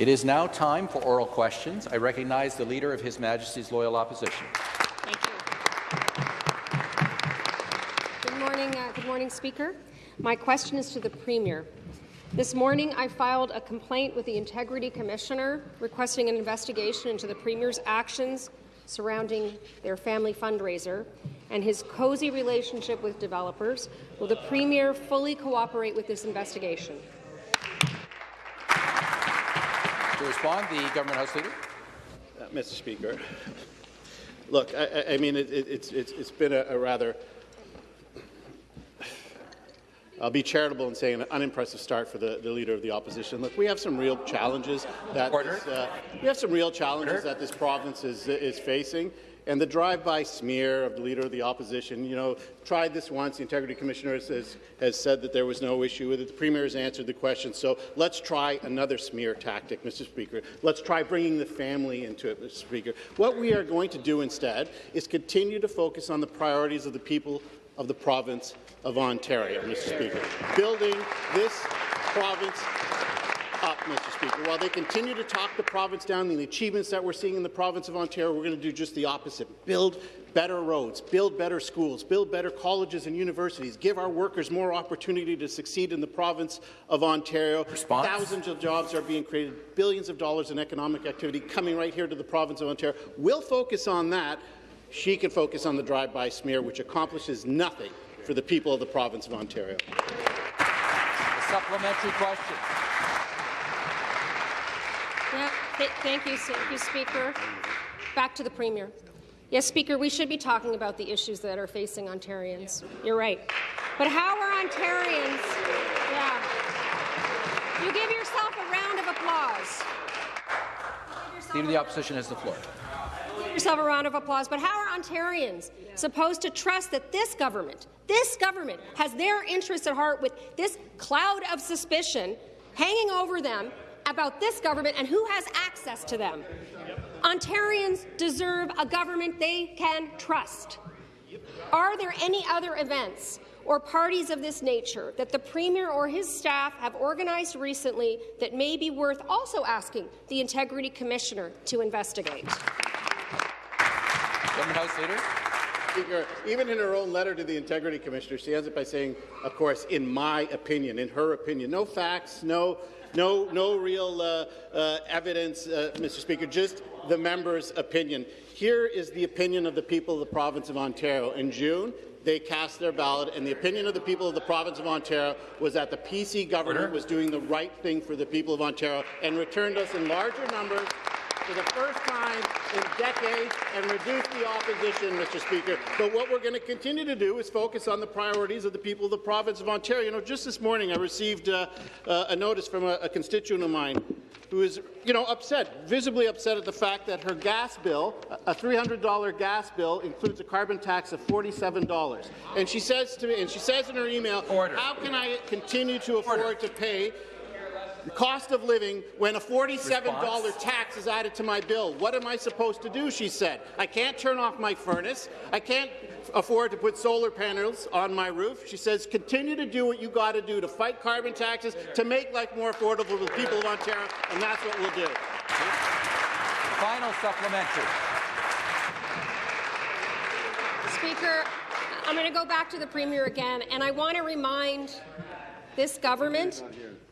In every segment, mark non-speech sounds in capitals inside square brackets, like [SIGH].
It is now time for oral questions. I recognize the Leader of His Majesty's Loyal Opposition. Thank you. Good morning, uh, good morning, Speaker. My question is to the Premier. This morning, I filed a complaint with the Integrity Commissioner requesting an investigation into the Premier's actions surrounding their family fundraiser and his cozy relationship with developers. Will the Premier fully cooperate with this investigation? To respond, the Government House Leader. Uh, Mr. Speaker, look, I, I mean, it, it, it's, it's, it's been a, a rather I'll be charitable in saying an unimpressive start for the, the leader of the opposition. Look, we have some real challenges that this, uh, we have some real challenges Order. that this province is is facing. And the drive-by smear of the Leader of the Opposition, you know, tried this once. The Integrity Commissioner has, has said that there was no issue with it. The Premier has answered the question. So let's try another smear tactic, Mr. Speaker. Let's try bringing the family into it, Mr. Speaker. What we are going to do instead is continue to focus on the priorities of the people of the province of Ontario, Mr. Speaker. Building this province up, Mr. Speaker. While they continue to talk the province down, the achievements that we're seeing in the province of Ontario, we're going to do just the opposite. Build better roads, build better schools, build better colleges and universities, give our workers more opportunity to succeed in the province of Ontario. Response? Thousands of jobs are being created, billions of dollars in economic activity coming right here to the province of Ontario. We'll focus on that she can focus on the drive-by smear, which accomplishes nothing for the people of the province of Ontario. A supplementary question. Yeah, th thank you, thank you, Speaker. Back to the Premier. Yes, Speaker, we should be talking about the issues that are facing Ontarians. You're right. But how are Ontarians? Yeah. You give yourself a round of applause. Leader of the Opposition has the floor Give yourself a round of applause, but how are Ontarians supposed to trust that this government, this government, has their interests at heart with this cloud of suspicion hanging over them about this government and who has access to them? Ontarians deserve a government they can trust. Are there any other events or parties of this nature that the Premier or his staff have organized recently that may be worth also asking the Integrity Commissioner to investigate? Government House Leader. Speaker, even in her own letter to the Integrity Commissioner, she ends it by saying, of course, in my opinion, in her opinion, no facts, no, no, no real uh, uh, evidence, uh, Mr. Speaker, just the member's opinion. Here is the opinion of the people of the province of Ontario. In June, they cast their ballot, and the opinion of the people of the province of Ontario was that the PC government Order. was doing the right thing for the people of Ontario and returned us in larger numbers for the first time in decades and reduce the opposition, Mr. Speaker. But what we're going to continue to do is focus on the priorities of the people of the province of Ontario. You know, just this morning I received uh, uh, a notice from a, a constituent of mine who is, you know, upset, visibly upset at the fact that her gas bill, a $300 gas bill, includes a carbon tax of $47. And she says to me, and she says in her email, Order. how can I continue to afford Order. to pay cost of living when a $47 Response? tax is added to my bill. What am I supposed to do, she said. I can't turn off my furnace. I can't afford to put solar panels on my roof. She says, continue to do what you got to do to fight carbon taxes, to make life more affordable for the people of Ontario, and that's what we'll do. Final supplementary. Speaker, I'm going to go back to the Premier again, and I want to remind this government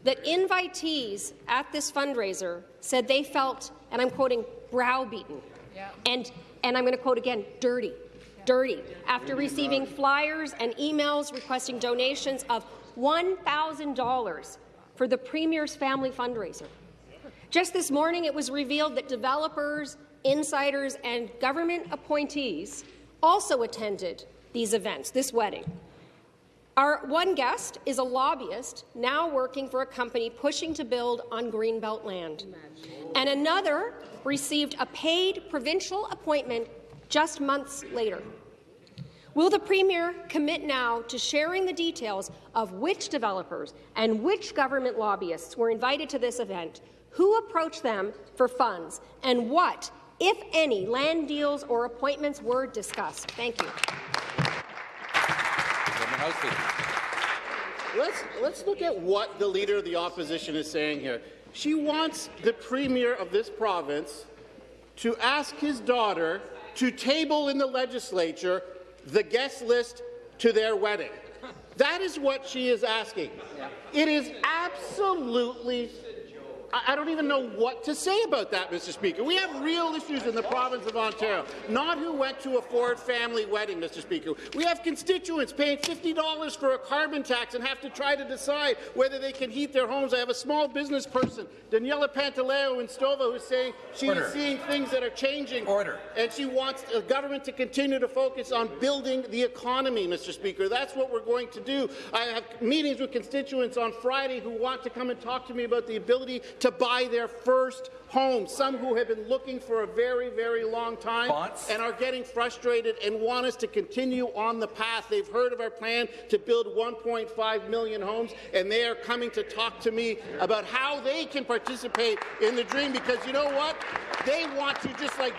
that invitees at this fundraiser said they felt, and I'm quoting, browbeaten, yeah. and, and I'm going to quote again, dirty, yeah. dirty, after receiving flyers and emails requesting donations of $1,000 for the Premier's family fundraiser. Just this morning, it was revealed that developers, insiders, and government appointees also attended these events, this wedding. Our one guest is a lobbyist now working for a company pushing to build on Greenbelt land. And another received a paid provincial appointment just months later. Will the Premier commit now to sharing the details of which developers and which government lobbyists were invited to this event, who approached them for funds, and what, if any, land deals or appointments were discussed? Thank you. Let's, let's look at what the Leader of the Opposition is saying here. She wants the Premier of this province to ask his daughter to table in the legislature the guest list to their wedding. That is what she is asking. It is absolutely I I don't even know what to say about that, Mr. Speaker. We have real issues in the province of Ontario, not who went to a Ford family wedding, Mr. Speaker. We have constituents paying $50 for a carbon tax and have to try to decide whether they can heat their homes. I have a small business person, Daniela Pantaleo in Stouffville, who's saying she Order. is seeing things that are changing. Order. And she wants the government to continue to focus on building the economy, Mr. Speaker. That's what we're going to do. I have meetings with constituents on Friday who want to come and talk to me about the ability to buy their first home, some who have been looking for a very, very long time Response. and are getting frustrated and want us to continue on the path. They've heard of our plan to build 1.5 million homes, and they are coming to talk to me about how they can participate in the dream because you know what? They want to just like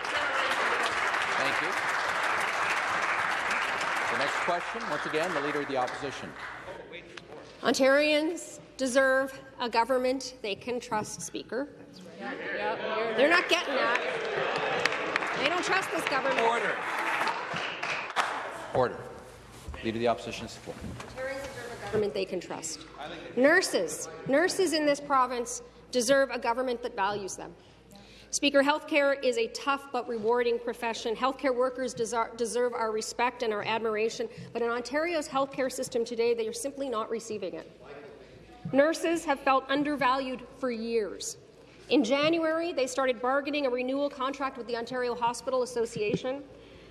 Thank you. The next question, once again, the Leader of the Opposition. Ontarians deserve a government they can trust, Speaker. They're not getting that. They don't trust this government. Order. Order. Leader of the Opposition is full. Ontarians deserve a government they can trust. Nurses, nurses in this province deserve a government that values them. Speaker, healthcare is a tough but rewarding profession. Healthcare workers deserve our respect and our admiration, but in Ontario's healthcare system today, they are simply not receiving it. Nurses have felt undervalued for years. In January, they started bargaining a renewal contract with the Ontario Hospital Association.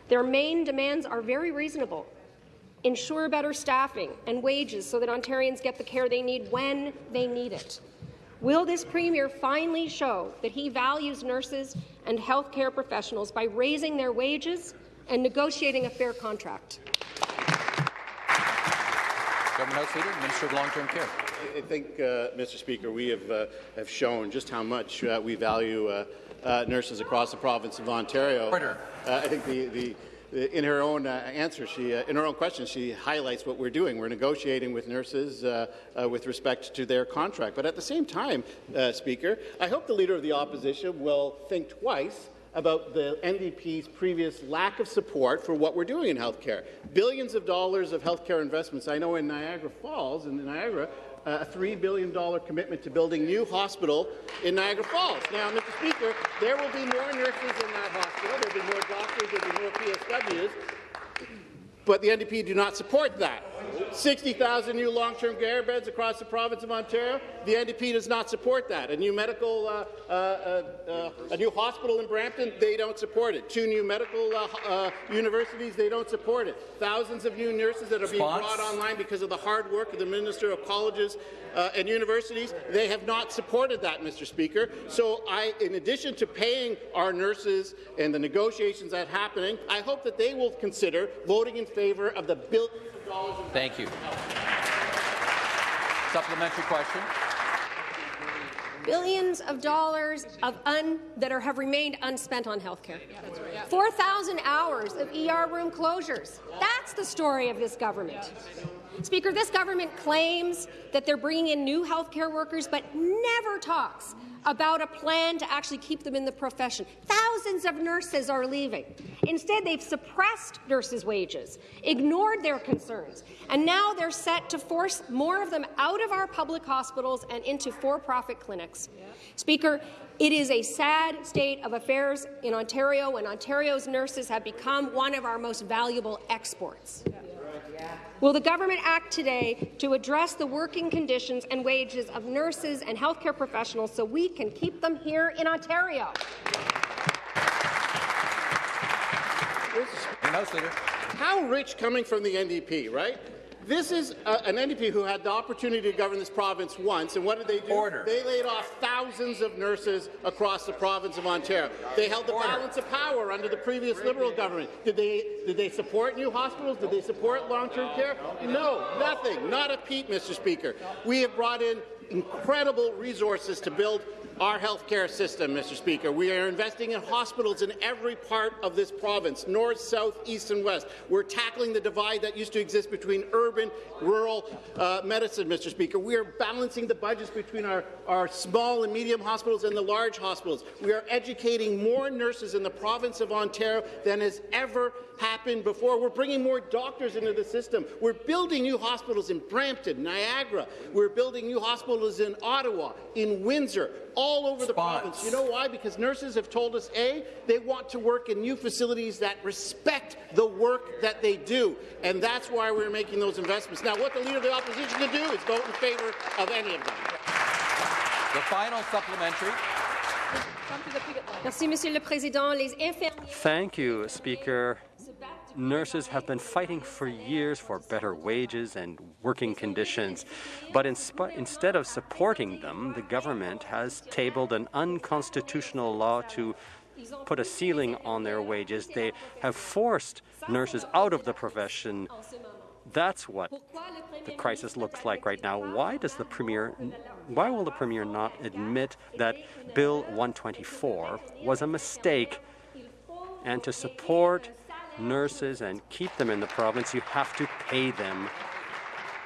Their main demands are very reasonable. Ensure better staffing and wages so that Ontarians get the care they need when they need it. Will this Premier finally show that he values nurses and healthcare professionals by raising their wages and negotiating a fair contract? Government House Leader, Minister of Long-Term Care. I think, uh, Mr. Speaker, we have, uh, have shown just how much uh, we value uh, uh, nurses across the province of Ontario. Uh, I think the, the, in her own uh, answer, she, uh, in her own question, she highlights what we're doing. We're negotiating with nurses uh, uh, with respect to their contract. But at the same time, uh, Speaker, I hope the Leader of the Opposition will think twice about the NDP's previous lack of support for what we're doing in healthcare. Billions of dollars of healthcare investments. I know in Niagara Falls, in Niagara, a $3 billion commitment to building new hospital in Niagara Falls. Now, Mr. Speaker, there will be more nurses in that hospital. There will be more doctors. There will be more PSWs. But the NDP do not support that. 60,000 new long-term care beds across the province of Ontario. The NDP does not support that. A new medical, uh, uh, uh, a new hospital in Brampton, they don't support it. Two new medical uh, uh, universities, they don't support it. Thousands of new nurses that are being brought online because of the hard work of the Minister of Colleges uh, and Universities. They have not supported that, Mr. Speaker. So, I, in addition to paying our nurses and the negotiations that are happening, I hope that they will consider voting in favour of the billions of dollars. in Thank you. Supplementary question. billions of dollars of un, that are, have remained unspent on health healthcare. 4,000 hours of ER room closures. That's the story of this government. Speaker, this government claims that they're bringing in new healthcare workers, but never talks about a plan to actually keep them in the profession. Thousands of nurses are leaving. Instead, they've suppressed nurses' wages, ignored their concerns, and now they're set to force more of them out of our public hospitals and into for-profit clinics. Speaker, it is a sad state of affairs in Ontario when Ontario's nurses have become one of our most valuable exports. Will the government act today to address the working conditions and wages of nurses and healthcare professionals so we can keep them here in Ontario? House Leader. How rich coming from the NDP, right? This is uh, an NDP who had the opportunity to govern this province once, and what did they do? Order. They laid off thousands of nurses across the province of Ontario. They held the Order. balance of power under the previous Liberal government. Did they, did they support new hospitals? Did they support long-term care? No, nothing. Not a peep, Mr. Speaker. We have brought in incredible resources to build our healthcare system, Mr. Speaker. We are investing in hospitals in every part of this province, north, south, east and west. We're tackling the divide that used to exist between urban, rural uh, medicine, Mr. Speaker. We are balancing the budgets between our, our small and medium hospitals and the large hospitals. We are educating more nurses in the province of Ontario than has ever happened before. We're bringing more doctors into the system. We're building new hospitals in Brampton, Niagara. We're building new hospitals in Ottawa, in Windsor, all over the province. You know why? Because nurses have told us, A, they want to work in new facilities that respect the work that they do. And that's why we're making those investments. Now, what the Leader of the Opposition can do is vote in favour of any of them. The final supplementary. Merci, Monsieur le Président. Les infirmiers Thank you, Speaker. Nurses have been fighting for years for better wages and working conditions, but in instead of supporting them, the government has tabled an unconstitutional law to put a ceiling on their wages. They have forced nurses out of the profession. That's what the crisis looks like right now. Why does the premier why will the premier not admit that Bill 124 was a mistake and to support nurses and keep them in the province, you have to pay them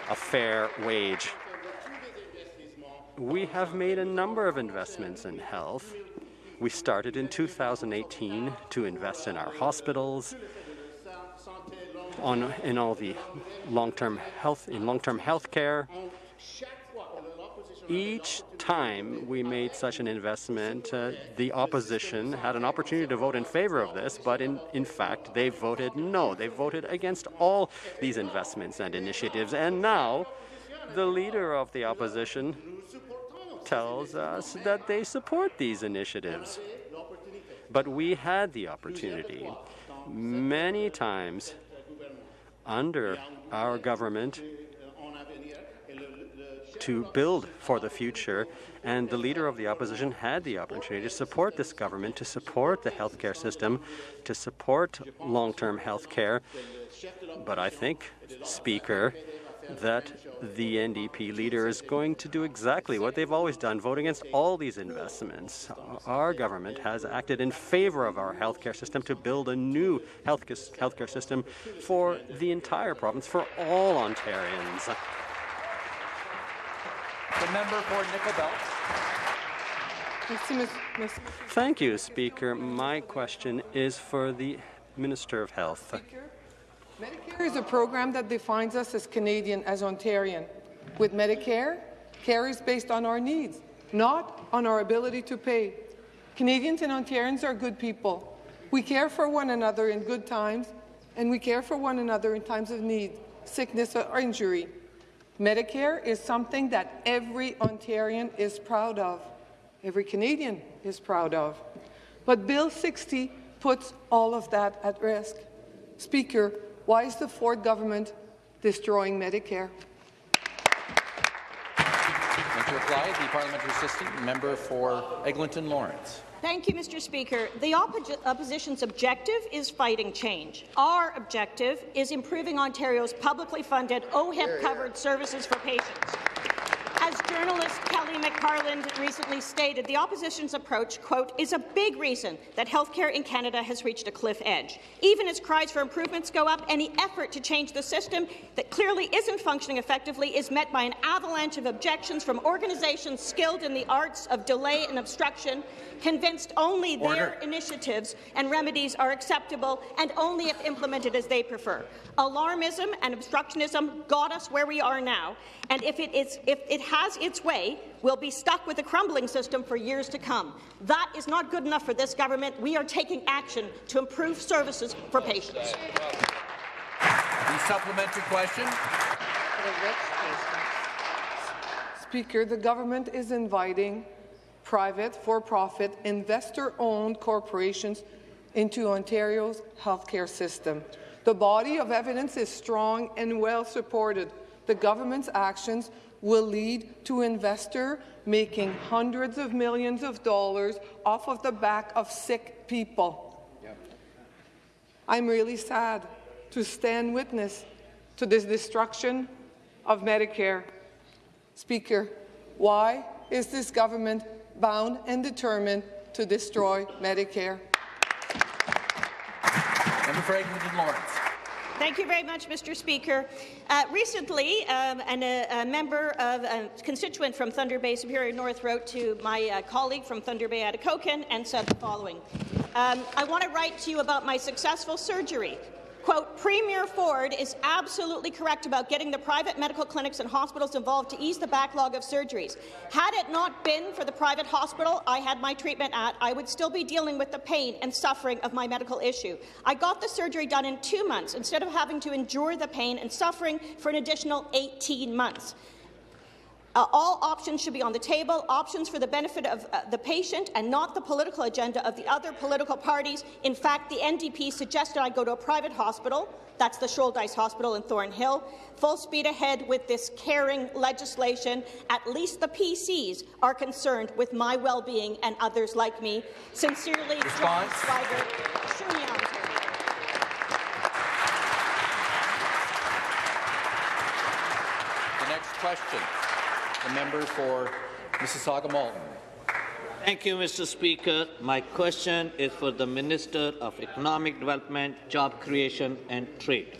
a fair wage. We have made a number of investments in health. We started in 2018 to invest in our hospitals, on in all the long-term health in long-term health care. Each time we made such an investment, uh, the opposition had an opportunity to vote in favor of this, but in, in fact, they voted no. They voted against all these investments and initiatives. And now, the leader of the opposition tells us that they support these initiatives. But we had the opportunity many times under our government to build for the future, and the leader of the opposition had the opportunity to support this government, to support the healthcare system, to support long-term health care. But I think, Speaker, that the NDP leader is going to do exactly what they've always done, vote against all these investments. Our government has acted in favor of our healthcare system to build a new health healthcare system for the entire province, for all Ontarians. The member for Nickel Belt. Thank you, Speaker. My question is for the Minister of Health. Medicare is a program that defines us as Canadian, as Ontarian. With Medicare, care is based on our needs, not on our ability to pay. Canadians and Ontarians are good people. We care for one another in good times, and we care for one another in times of need, sickness, or injury. Medicare is something that every Ontarian is proud of, every Canadian is proud of. But Bill 60 puts all of that at risk. Speaker, why is the Ford government destroying Medicare? And to reply, the parliamentary assistant member for Eglinton Lawrence. Thank you, Mr. Speaker. The oppo opposition's objective is fighting change. Our objective is improving Ontario's publicly funded OHIP-covered services for patients. As journalist Kelly McParland recently stated, the opposition's approach, quote, is a big reason that healthcare in Canada has reached a cliff edge. Even as cries for improvements go up, any effort to change the system that clearly isn't functioning effectively is met by an avalanche of objections from organizations skilled in the arts of delay and obstruction, convinced only Order. their initiatives and remedies are acceptable and only if implemented as they prefer. Alarmism and obstructionism got us where we are now, and if it, is, if it has its way, we'll be stuck with a crumbling system for years to come. That is not good enough for this government. We are taking action to improve services for patients. The supplementary question. Speaker, the government is inviting private, for-profit, investor-owned corporations into Ontario's healthcare system. The body of evidence is strong and well supported. The government's actions will lead to investor making hundreds of millions of dollars off of the back of sick people. Yep. I'm really sad to stand witness to this destruction of Medicare. Speaker, Why is this government bound and determined to destroy Medicare? Member for Lawrence. Thank you very much, Mr. Speaker. Uh, recently, um, and a, a, member of a constituent from Thunder Bay Superior North wrote to my uh, colleague from Thunder Bay Atikokan and said the following. Um, I want to write to you about my successful surgery. Quote, Premier Ford is absolutely correct about getting the private medical clinics and hospitals involved to ease the backlog of surgeries. Had it not been for the private hospital I had my treatment at, I would still be dealing with the pain and suffering of my medical issue. I got the surgery done in two months instead of having to endure the pain and suffering for an additional 18 months. Uh, all options should be on the table, options for the benefit of uh, the patient and not the political agenda of the other political parties. In fact, the NDP suggested I go to a private hospital. That's the Shouldice Hospital in Thornhill. Full speed ahead with this caring legislation. At least the PCs are concerned with my well-being and others like me. Sincerely, The next question. The member for Mississauga Malton. Thank you, Mr. Speaker. My question is for the Minister of Economic Development, Job Creation and Trade.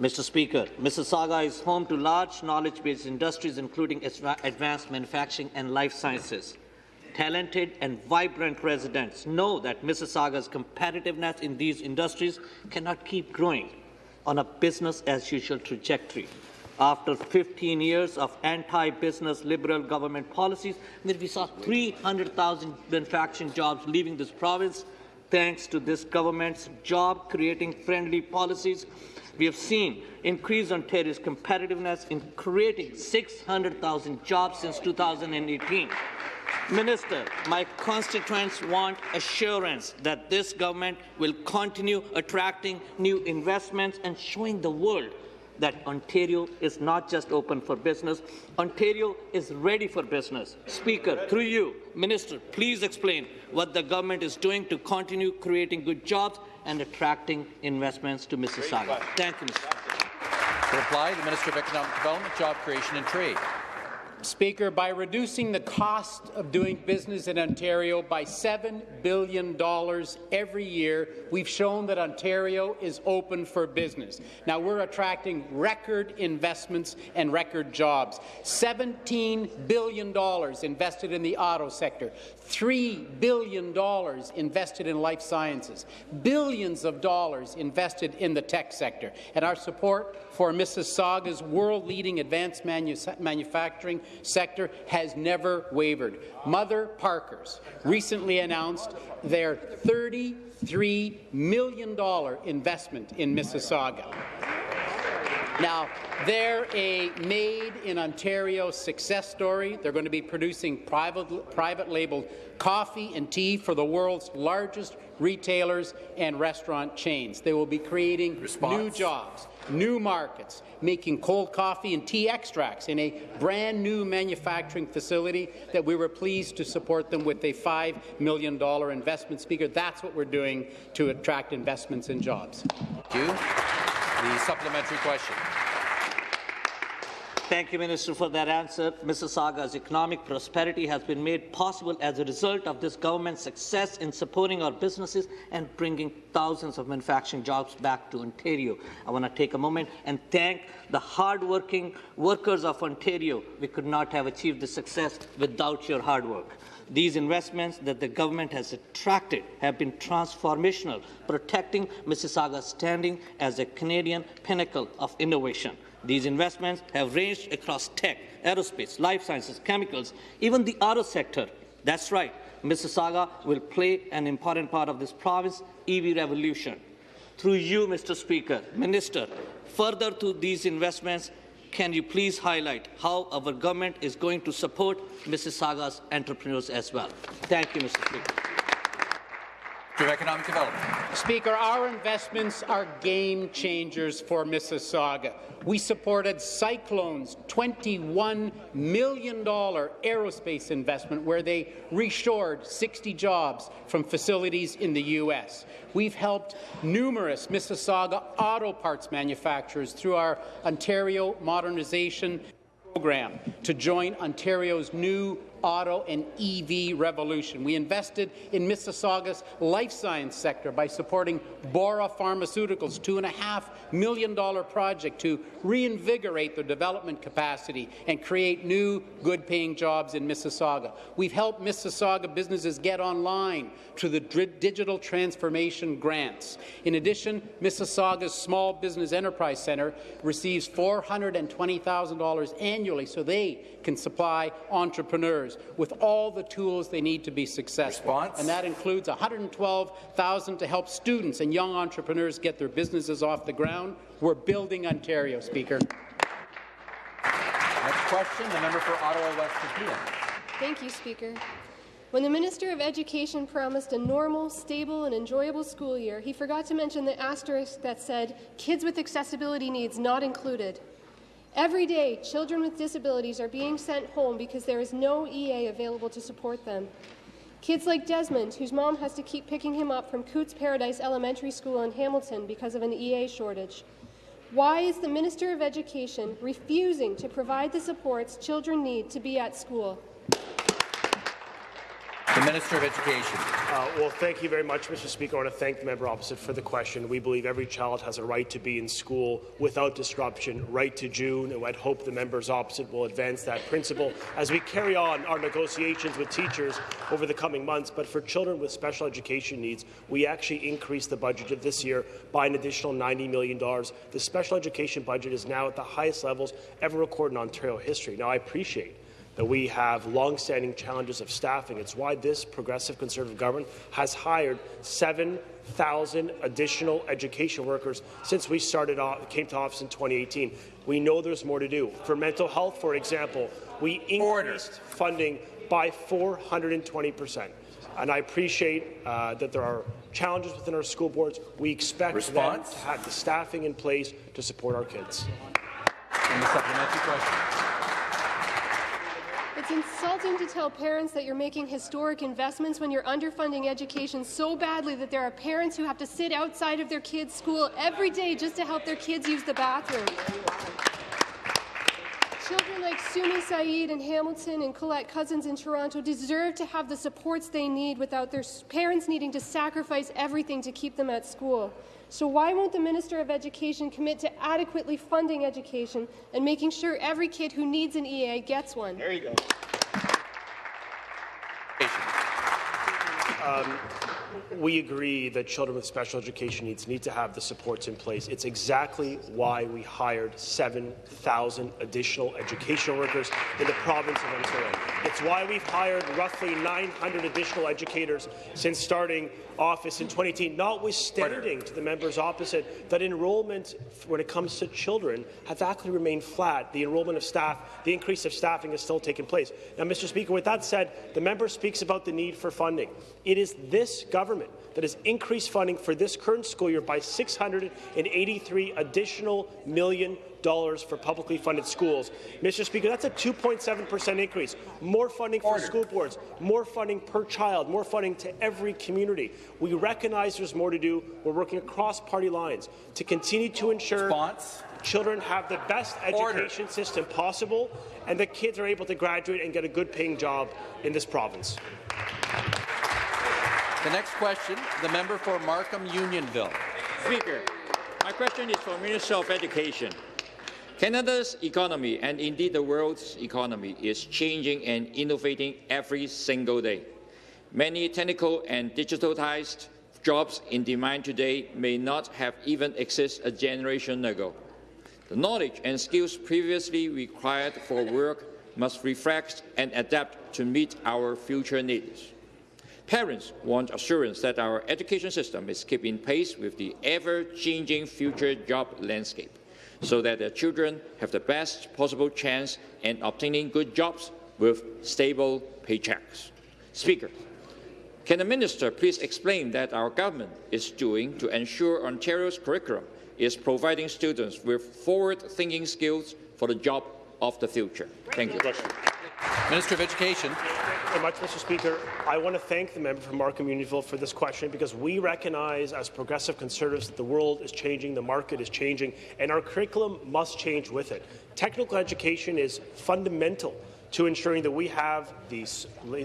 Mr. Speaker, Mississauga is home to large knowledge-based industries including advanced manufacturing and life sciences. Talented and vibrant residents know that Mississauga's competitiveness in these industries cannot keep growing on a business-as-usual trajectory after 15 years of anti-business liberal government policies, we saw 300,000 manufacturing jobs leaving this province, thanks to this government's job-creating friendly policies, we have seen increase Ontario's competitiveness in creating 600,000 jobs since 2018. Minister, my constituents want assurance that this government will continue attracting new investments and showing the world that Ontario is not just open for business, Ontario is ready for business. Speaker, through you, Minister, please explain what the government is doing to continue creating good jobs and attracting investments to Mississauga. Thank you, Mr. To reply, the Minister of Economic Development, Job Creation and Trade. Speaker, by reducing the cost of doing business in Ontario by $7 billion every year, we've shown that Ontario is open for business. Now, we're attracting record investments and record jobs. $17 billion invested in the auto sector, $3 billion invested in life sciences, billions of dollars invested in the tech sector, and our support for Mississauga's world-leading advanced manu manufacturing sector has never wavered. Mother Parkers recently announced their $33 million investment in Mississauga. Now, they're a made-in-Ontario success story. They're going to be producing private, private labeled coffee and tea for the world's largest retailers and restaurant chains. They will be creating Response. new jobs new markets, making cold coffee and tea extracts in a brand new manufacturing facility that we were pleased to support them with a $5 million investment. Speaker, that's what we're doing to attract investments and jobs. Thank you. The supplementary question. Thank you, Minister, for that answer. Mississauga's economic prosperity has been made possible as a result of this government's success in supporting our businesses and bringing thousands of manufacturing jobs back to Ontario. I want to take a moment and thank the hard-working workers of Ontario. We could not have achieved this success without your hard work. These investments that the government has attracted have been transformational, protecting Mississauga's standing as a Canadian pinnacle of innovation. These investments have ranged across tech, aerospace, life sciences, chemicals, even the auto sector. That's right, Mississauga will play an important part of this province EV revolution. Through you, Mr. Speaker, Minister, further to these investments, can you please highlight how our government is going to support Mississauga's entrepreneurs as well? Thank you, Mr. Speaker of Economic Development. Speaker, our investments are game changers for Mississauga. We supported Cyclone's $21 million aerospace investment where they reshored 60 jobs from facilities in the U.S. We've helped numerous Mississauga auto parts manufacturers through our Ontario Modernization program to Join Ontario's new auto and EV revolution. We invested in Mississauga's life science sector by supporting Bora Pharmaceuticals' $2.5 million project to reinvigorate their development capacity and create new, good-paying jobs in Mississauga. We've helped Mississauga businesses get online through the digital transformation grants. In addition, Mississauga's Small Business Enterprise Centre receives $420,000 annually so they can supply entrepreneurs with all the tools they need to be successful. Response? And that includes 112,000 to help students and young entrepreneurs get their businesses off the ground. We're building Ontario, Speaker. Next question, the member for Ottawa West Nepean. Thank you, Speaker. When the Minister of Education promised a normal, stable and enjoyable school year, he forgot to mention the asterisk that said, kids with accessibility needs not included. Every day, children with disabilities are being sent home because there is no EA available to support them. Kids like Desmond, whose mom has to keep picking him up from Cootes Paradise Elementary School in Hamilton because of an EA shortage. Why is the Minister of Education refusing to provide the supports children need to be at school? The Minister of Education. Uh, well, thank you very much, Mr. Speaker. I want to thank the member opposite for the question. We believe every child has a right to be in school without disruption, right to June, and I'd hope the members opposite will advance that principle as we carry on our negotiations with teachers over the coming months. But for children with special education needs, we actually increased the budget of this year by an additional $90 million. The special education budget is now at the highest levels ever recorded in Ontario history. Now, I appreciate that we have long-standing challenges of staffing. It's why this progressive Conservative government has hired 7,000 additional education workers since we started off, came to office in 2018. We know there's more to do. For mental health, for example, we increased funding by 420 percent. And I appreciate uh, that there are challenges within our school boards. We expect Response? them to have the staffing in place to support our kids. And the supplementary question. It's insulting to tell parents that you're making historic investments when you're underfunding education so badly that there are parents who have to sit outside of their kids' school every day just to help their kids use the bathroom. Children like Sumi Saeed in Hamilton and Colette Cousins in Toronto deserve to have the supports they need without their parents needing to sacrifice everything to keep them at school. So why won't the Minister of Education commit to adequately funding education and making sure every kid who needs an EA gets one? There you go. Um, we agree that children with special education needs need to have the supports in place. It's exactly why we hired 7,000 additional educational workers in the province of Ontario. It's why we've hired roughly 900 additional educators since starting office in 2018, notwithstanding to the members opposite that enrollment when it comes to children has actually remained flat. The enrollment of staff, the increase of staffing has still taken place. Now, Mr. Speaker, with that said, the member speaks about the need for funding. It is this government that has increased funding for this current school year by 683 additional million dollars for publicly funded schools. Mr. Speaker, that's a 2.7 percent increase. More funding for Order. school boards, more funding per child, more funding to every community. We recognize there's more to do. We're working across party lines to continue to ensure Response? children have the best education Order. system possible and that kids are able to graduate and get a good paying job in this province. The next question, the member for Markham Unionville. Speaker, my question is for Minister of Education. Canada's economy, and indeed the world's economy, is changing and innovating every single day. Many technical and digitalized jobs in demand today may not have even existed a generation ago. The knowledge and skills previously required for work must reflect and adapt to meet our future needs. Parents want assurance that our education system is keeping pace with the ever-changing future job landscape so that their children have the best possible chance in obtaining good jobs with stable paychecks. Speaker, can the minister please explain that our government is doing to ensure Ontario's curriculum is providing students with forward-thinking skills for the job of the future? Thank you. Minister of Education. Very much, Mr. Speaker. I want to thank the member from Markham Unionville for this question because we recognize as progressive conservatives that the world is changing, the market is changing, and our curriculum must change with it. Technical education is fundamental to ensuring that we have the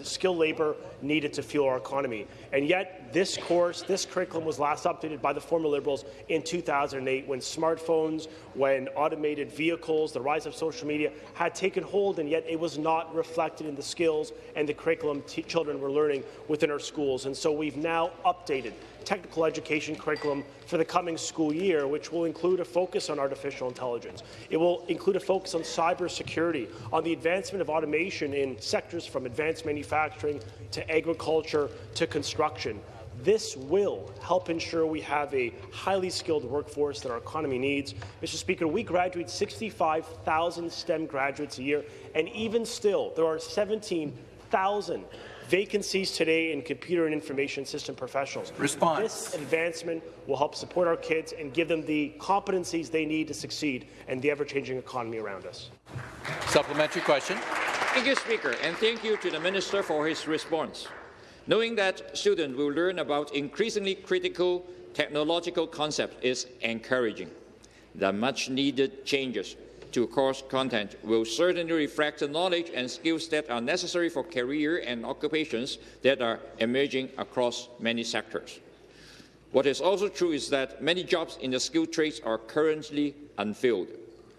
skilled labour needed to fuel our economy. And yet, this course, this curriculum was last updated by the former Liberals in 2008 when smartphones, when automated vehicles, the rise of social media had taken hold, and yet it was not reflected in the skills and the curriculum children were learning within our schools. And so we've now updated technical education curriculum for the coming school year, which will include a focus on artificial intelligence. It will include a focus on cybersecurity, on the advancement of automation in sectors from advanced manufacturing to agriculture to construction. This will help ensure we have a highly skilled workforce that our economy needs. Mr. Speaker, we graduate 65,000 STEM graduates a year, and even still, there are 17,000 vacancies today in computer and information system professionals. Response. This advancement will help support our kids and give them the competencies they need to succeed in the ever-changing economy around us. Supplementary question. Thank you, Speaker, and thank you to the Minister for his response. Knowing that students will learn about increasingly critical technological concepts is encouraging. The much-needed changes to course content will certainly reflect the knowledge and skills that are necessary for career and occupations that are emerging across many sectors. What is also true is that many jobs in the skilled trades are currently unfilled,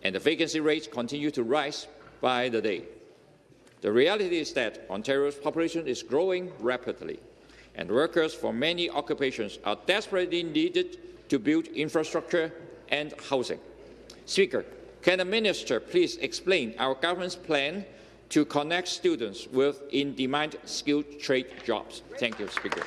and the vacancy rates continue to rise by the day. The reality is that Ontario's population is growing rapidly, and workers for many occupations are desperately needed to build infrastructure and housing. Speaker, can the minister please explain our government's plan to connect students with in-demand skilled trade jobs? Thank you, Speaker.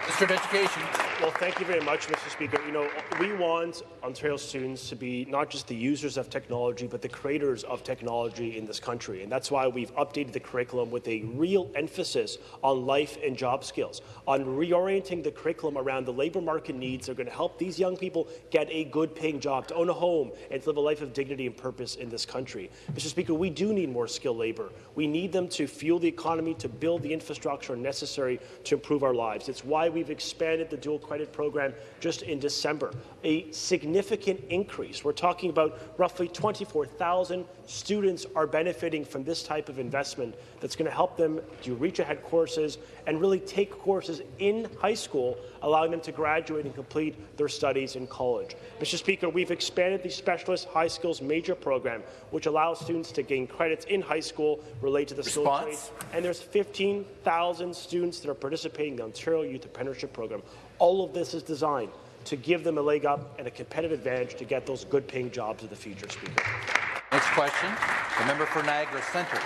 Minister of Education. Well, thank you very much, Mr. Speaker. You know, we want Ontario students to be not just the users of technology, but the creators of technology in this country. And that's why we've updated the curriculum with a real emphasis on life and job skills, on reorienting the curriculum around the labour market needs that are going to help these young people get a good paying job, to own a home, and to live a life of dignity and purpose in this country. Mr. Speaker, we do need more skilled labour. We need them to fuel the economy, to build the infrastructure necessary to improve our lives. It's why we've expanded the dual credit program just in December, a significant increase. We're talking about roughly 24,000 students are benefiting from this type of investment that's going to help them do reach ahead courses and really take courses in high school, allowing them to graduate and complete their studies in college. Mr. Speaker, we've expanded the Specialist High Skills Major Program, which allows students to gain credits in high school related to the skilled trades. And there's 15,000 students that are participating in the Ontario Youth Apprenticeship Program. All of this is designed to give them a leg up and a competitive advantage to get those good-paying jobs of the future, Speaker. Next question, the member for Niagara Centre.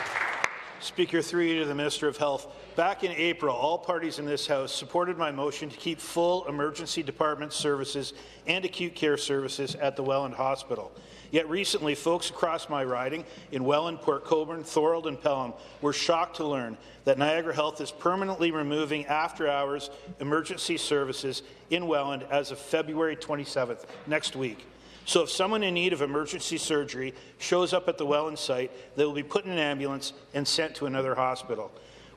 Speaker, through you to the Minister of Health. Back in April, all parties in this House supported my motion to keep full emergency department services and acute care services at the Welland Hospital. Yet recently, folks across my riding in Welland, Port Colborne, Thorold and Pelham were shocked to learn that Niagara Health is permanently removing after-hours emergency services in Welland as of February 27th, next week. So if someone in need of emergency surgery shows up at the Welland site, they will be put in an ambulance and sent to another hospital.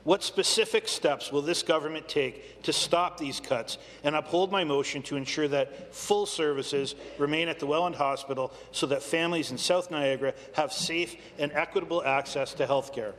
What specific steps will this government take to stop these cuts and uphold my motion to ensure that full services remain at the Welland Hospital so that families in South Niagara have safe and equitable access to health care?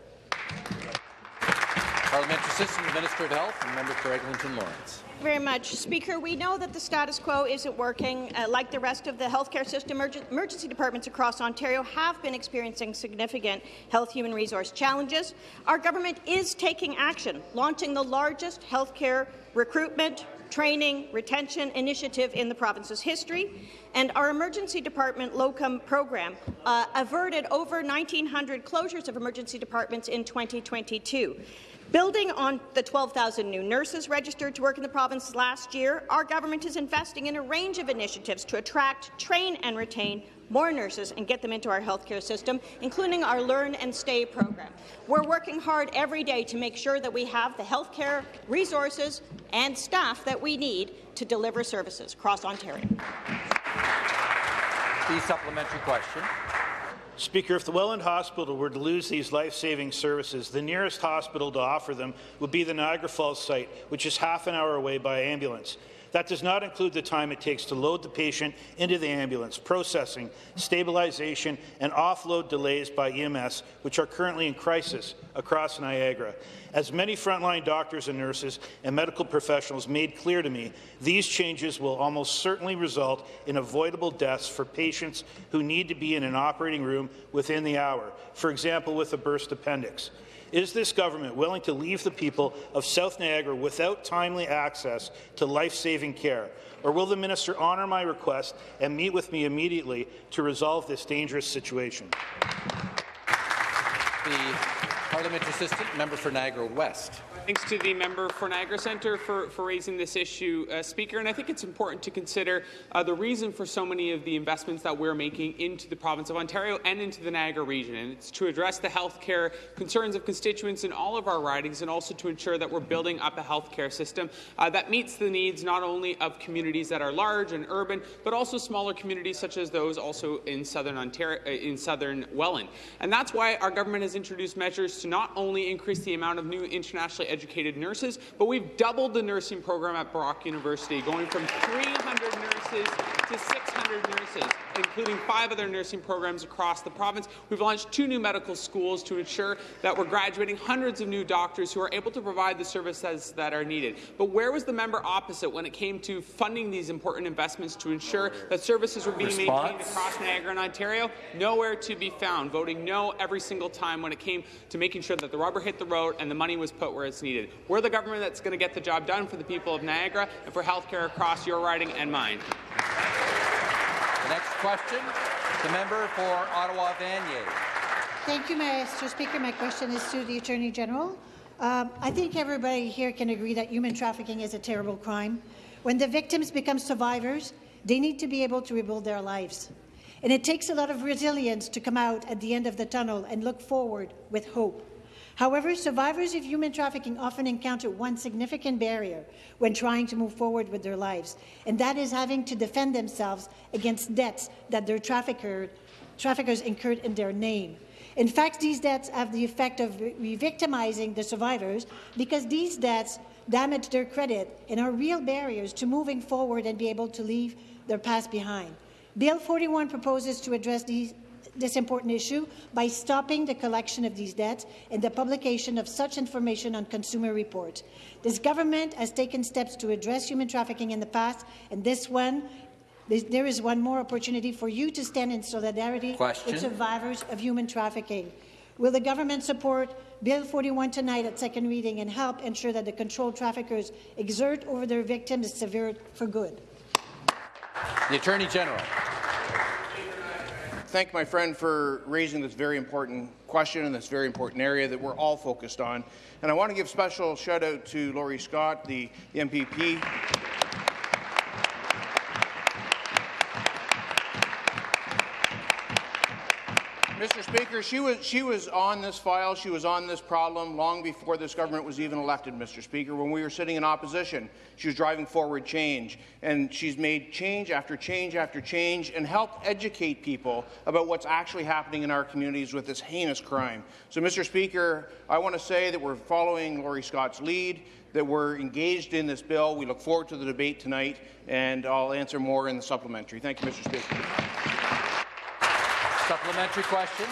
Parliamentary Assistant Minister of Health and member for Eglinton Lawrence very much. Speaker, we know that the status quo isn't working. Uh, like the rest of the healthcare system, emergency departments across Ontario have been experiencing significant health human resource challenges. Our government is taking action, launching the largest healthcare recruitment, training, retention initiative in the province's history, and our emergency department locum program uh, averted over 1,900 closures of emergency departments in 2022. Building on the 12,000 new nurses registered to work in the province last year, our government is investing in a range of initiatives to attract, train and retain more nurses and get them into our healthcare system, including our Learn and Stay program. We're working hard every day to make sure that we have the healthcare resources and staff that we need to deliver services across Ontario. The supplementary question. Speaker, if the Welland Hospital were to lose these life-saving services, the nearest hospital to offer them would be the Niagara Falls site, which is half an hour away by ambulance. That does not include the time it takes to load the patient into the ambulance, processing, stabilization, and offload delays by EMS, which are currently in crisis across Niagara. As many frontline doctors and nurses and medical professionals made clear to me, these changes will almost certainly result in avoidable deaths for patients who need to be in an operating room within the hour, for example, with a burst appendix. Is this government willing to leave the people of South Niagara without timely access to life-saving care? Or will the minister honour my request and meet with me immediately to resolve this dangerous situation? The parliamentary assistant member for Niagara West. Thanks to the member for Niagara Centre for, for raising this issue, uh, Speaker. And I think it's important to consider uh, the reason for so many of the investments that we're making into the province of Ontario and into the Niagara region. And it's to address the healthcare concerns of constituents in all of our ridings and also to ensure that we're building up a healthcare system uh, that meets the needs not only of communities that are large and urban, but also smaller communities such as those also in southern Ontario, uh, in southern Welland. And that's why our government has introduced measures to not only increase the amount of new internationally educated nurses, but we've doubled the nursing program at Brock University, going from 300 nurses to 600 nurses, including five other nursing programs across the province. We've launched two new medical schools to ensure that we're graduating hundreds of new doctors who are able to provide the services that are needed. But where was the member opposite when it came to funding these important investments to ensure that services were being Response? maintained across Niagara and Ontario? Nowhere to be found, voting no every single time when it came to making sure that the rubber hit the road and the money was put where it's needed. We're the government that's going to get the job done for the people of Niagara and for healthcare across your riding and mine. Next question, the member for Ottawa Vanier. Thank you, Mr. Speaker. My question is to the Attorney General. Um, I think everybody here can agree that human trafficking is a terrible crime. When the victims become survivors, they need to be able to rebuild their lives. And it takes a lot of resilience to come out at the end of the tunnel and look forward with hope. However, survivors of human trafficking often encounter one significant barrier when trying to move forward with their lives, and that is having to defend themselves against debts that their trafficker, traffickers incurred in their name. In fact, these debts have the effect of re-victimizing the survivors because these debts damage their credit and are real barriers to moving forward and be able to leave their past behind. Bill 41 proposes to address these this important issue by stopping the collection of these debts and the publication of such information on consumer reports. This government has taken steps to address human trafficking in the past, and this one there is one more opportunity for you to stand in solidarity Question. with survivors of human trafficking. Will the government support Bill 41 tonight at second reading and help ensure that the controlled traffickers exert over their victims is severed for good? The Attorney General thank my friend for raising this very important question in this very important area that we're all focused on. And I want to give special shout out to Laurie Scott, the MPP. Speaker, she was, she was on this file, she was on this problem long before this government was even elected, Mr. Speaker, when we were sitting in opposition. She was driving forward change, and she's made change after change after change and helped educate people about what's actually happening in our communities with this heinous crime. So, Mr. Speaker, I want to say that we're following Laurie Scott's lead, that we're engaged in this bill. We look forward to the debate tonight, and I'll answer more in the supplementary. Thank you, Mr. Speaker. Supplementary question.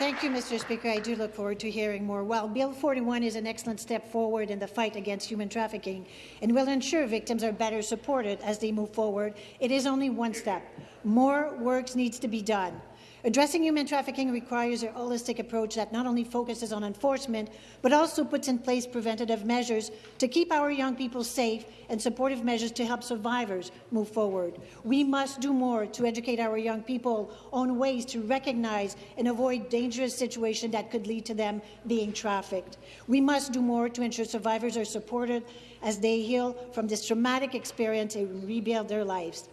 Thank you, Mr. Speaker. I do look forward to hearing more. While Bill 41 is an excellent step forward in the fight against human trafficking and will ensure victims are better supported as they move forward, it is only one step. More work needs to be done. Addressing human trafficking requires a holistic approach that not only focuses on enforcement, but also puts in place preventative measures to keep our young people safe and supportive measures to help survivors move forward. We must do more to educate our young people on ways to recognize and avoid dangerous situations that could lead to them being trafficked. We must do more to ensure survivors are supported as they heal from this traumatic experience and rebuild their lives.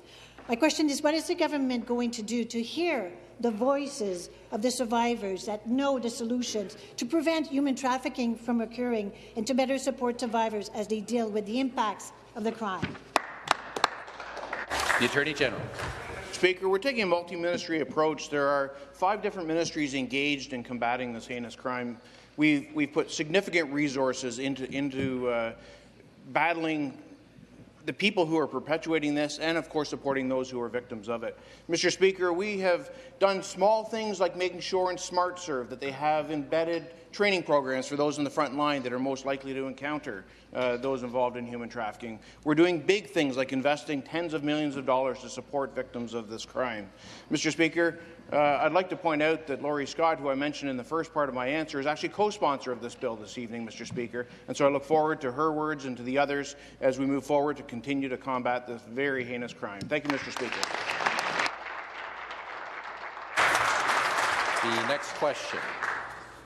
My question is, what is the government going to do to hear the voices of the survivors that know the solutions to prevent human trafficking from occurring and to better support survivors as they deal with the impacts of the crime. The Attorney General. Speaker, we're taking a multi-ministry approach. There are five different ministries engaged in combating this heinous crime. We've, we've put significant resources into, into uh, battling the people who are perpetuating this and, of course, supporting those who are victims of it. Mr. Speaker, we have done small things like making sure in SmartServe that they have embedded training programs for those in the front line that are most likely to encounter uh, those involved in human trafficking. We're doing big things like investing tens of millions of dollars to support victims of this crime. Mr. Speaker, uh, I'd like to point out that Laurie Scott, who I mentioned in the first part of my answer, is actually co-sponsor of this bill this evening, Mr. Speaker, and so I look forward to her words and to the others as we move forward to continue to combat this very heinous crime. Thank you, Mr. Speaker. The next question,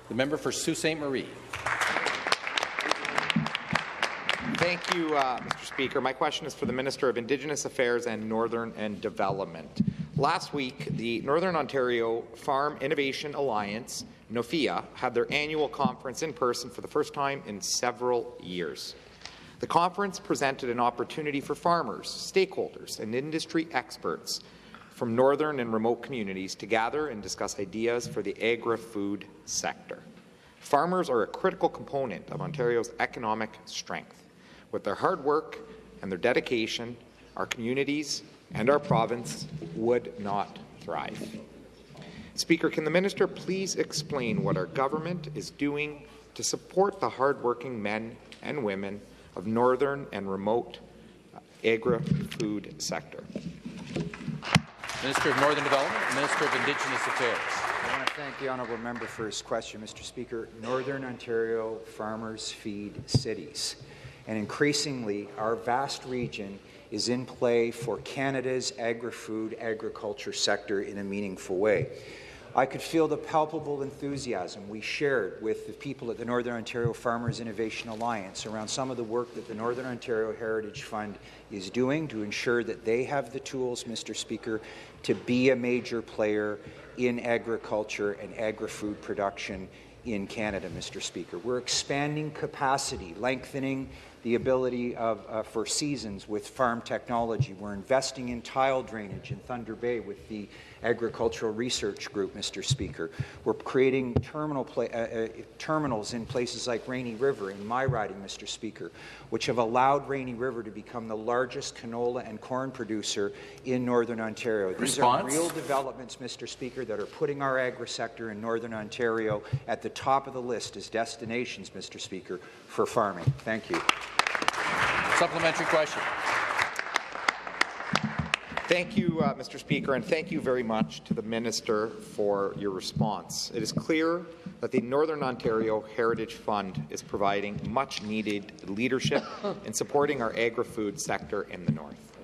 the member for Sault Ste. Marie. Thank you, uh, Mr. Speaker. My question is for the Minister of Indigenous Affairs and Northern and Development. Last week, the Northern Ontario Farm Innovation Alliance, NOFIA, had their annual conference in person for the first time in several years. The conference presented an opportunity for farmers, stakeholders, and industry experts from northern and remote communities to gather and discuss ideas for the agri-food sector. Farmers are a critical component of Ontario's economic strength. With their hard work and their dedication, our communities and our province would not thrive. Speaker, can the minister please explain what our government is doing to support the hardworking men and women of northern and remote uh, agri-food sector? Minister of Northern Development, Minister of Indigenous Affairs. I want to thank the honourable member for his question, Mr. Speaker. Northern Ontario farmers feed cities, and increasingly our vast region is in play for Canada's agri-food agriculture sector in a meaningful way. I could feel the palpable enthusiasm we shared with the people at the Northern Ontario Farmers Innovation Alliance around some of the work that the Northern Ontario Heritage Fund is doing to ensure that they have the tools, Mr. Speaker, to be a major player in agriculture and agri-food production in Canada, Mr. Speaker. We're expanding capacity, lengthening the ability of, uh, for seasons with farm technology. We're investing in tile drainage in Thunder Bay with the Agricultural Research Group, Mr. Speaker. We're creating terminal uh, uh, terminals in places like Rainy River, in my riding, Mr. Speaker, which have allowed Rainy River to become the largest canola and corn producer in Northern Ontario. These Response? are real developments, Mr. Speaker, that are putting our agri-sector in Northern Ontario at the top of the list as destinations, Mr. Speaker, for farming. Thank you. Supplementary question. Thank you, uh, Mr. Speaker, and thank you very much to the Minister for your response. It is clear that the Northern Ontario Heritage Fund is providing much-needed leadership in supporting our agri-food sector in the North.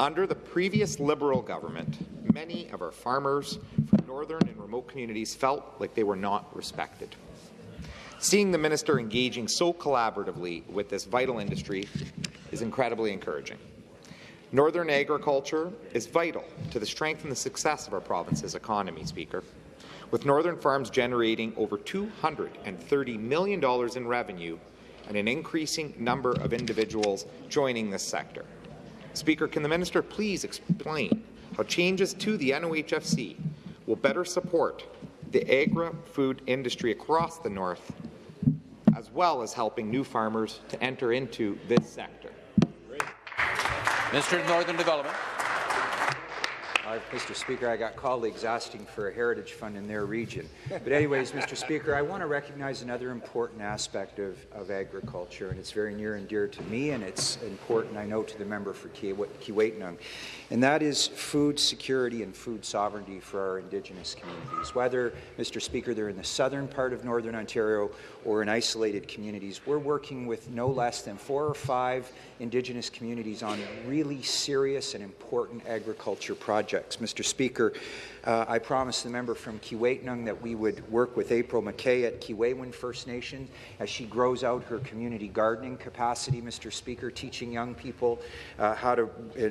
Under the previous Liberal government, many of our farmers from northern and remote communities felt like they were not respected. Seeing the minister engaging so collaboratively with this vital industry is incredibly encouraging. Northern agriculture is vital to the strength and the success of our province's economy, Speaker, with northern farms generating over $230 million in revenue and an increasing number of individuals joining this sector. Speaker, can the minister please explain how changes to the NOHFC will better support the agri-food industry across the north as well as helping new farmers to enter into this sector. Minister of Northern Development. Mr. Speaker, I got colleagues asking for a heritage fund in their region. But anyways, Mr. Speaker, I want to recognize another important aspect of, of agriculture, and it's very near and dear to me, and it's important, I know, to the member for Keewatin, and that is food security and food sovereignty for our Indigenous communities. Whether, Mr. Speaker, they're in the southern part of Northern Ontario or in isolated communities, we're working with no less than four or five Indigenous communities on really serious and important agriculture projects. Mr. Speaker, uh, I promised the member from Keewatin that we would work with April McKay at Keewaywin First Nation as she grows out her community gardening capacity, Mr. Speaker, teaching young people uh, how to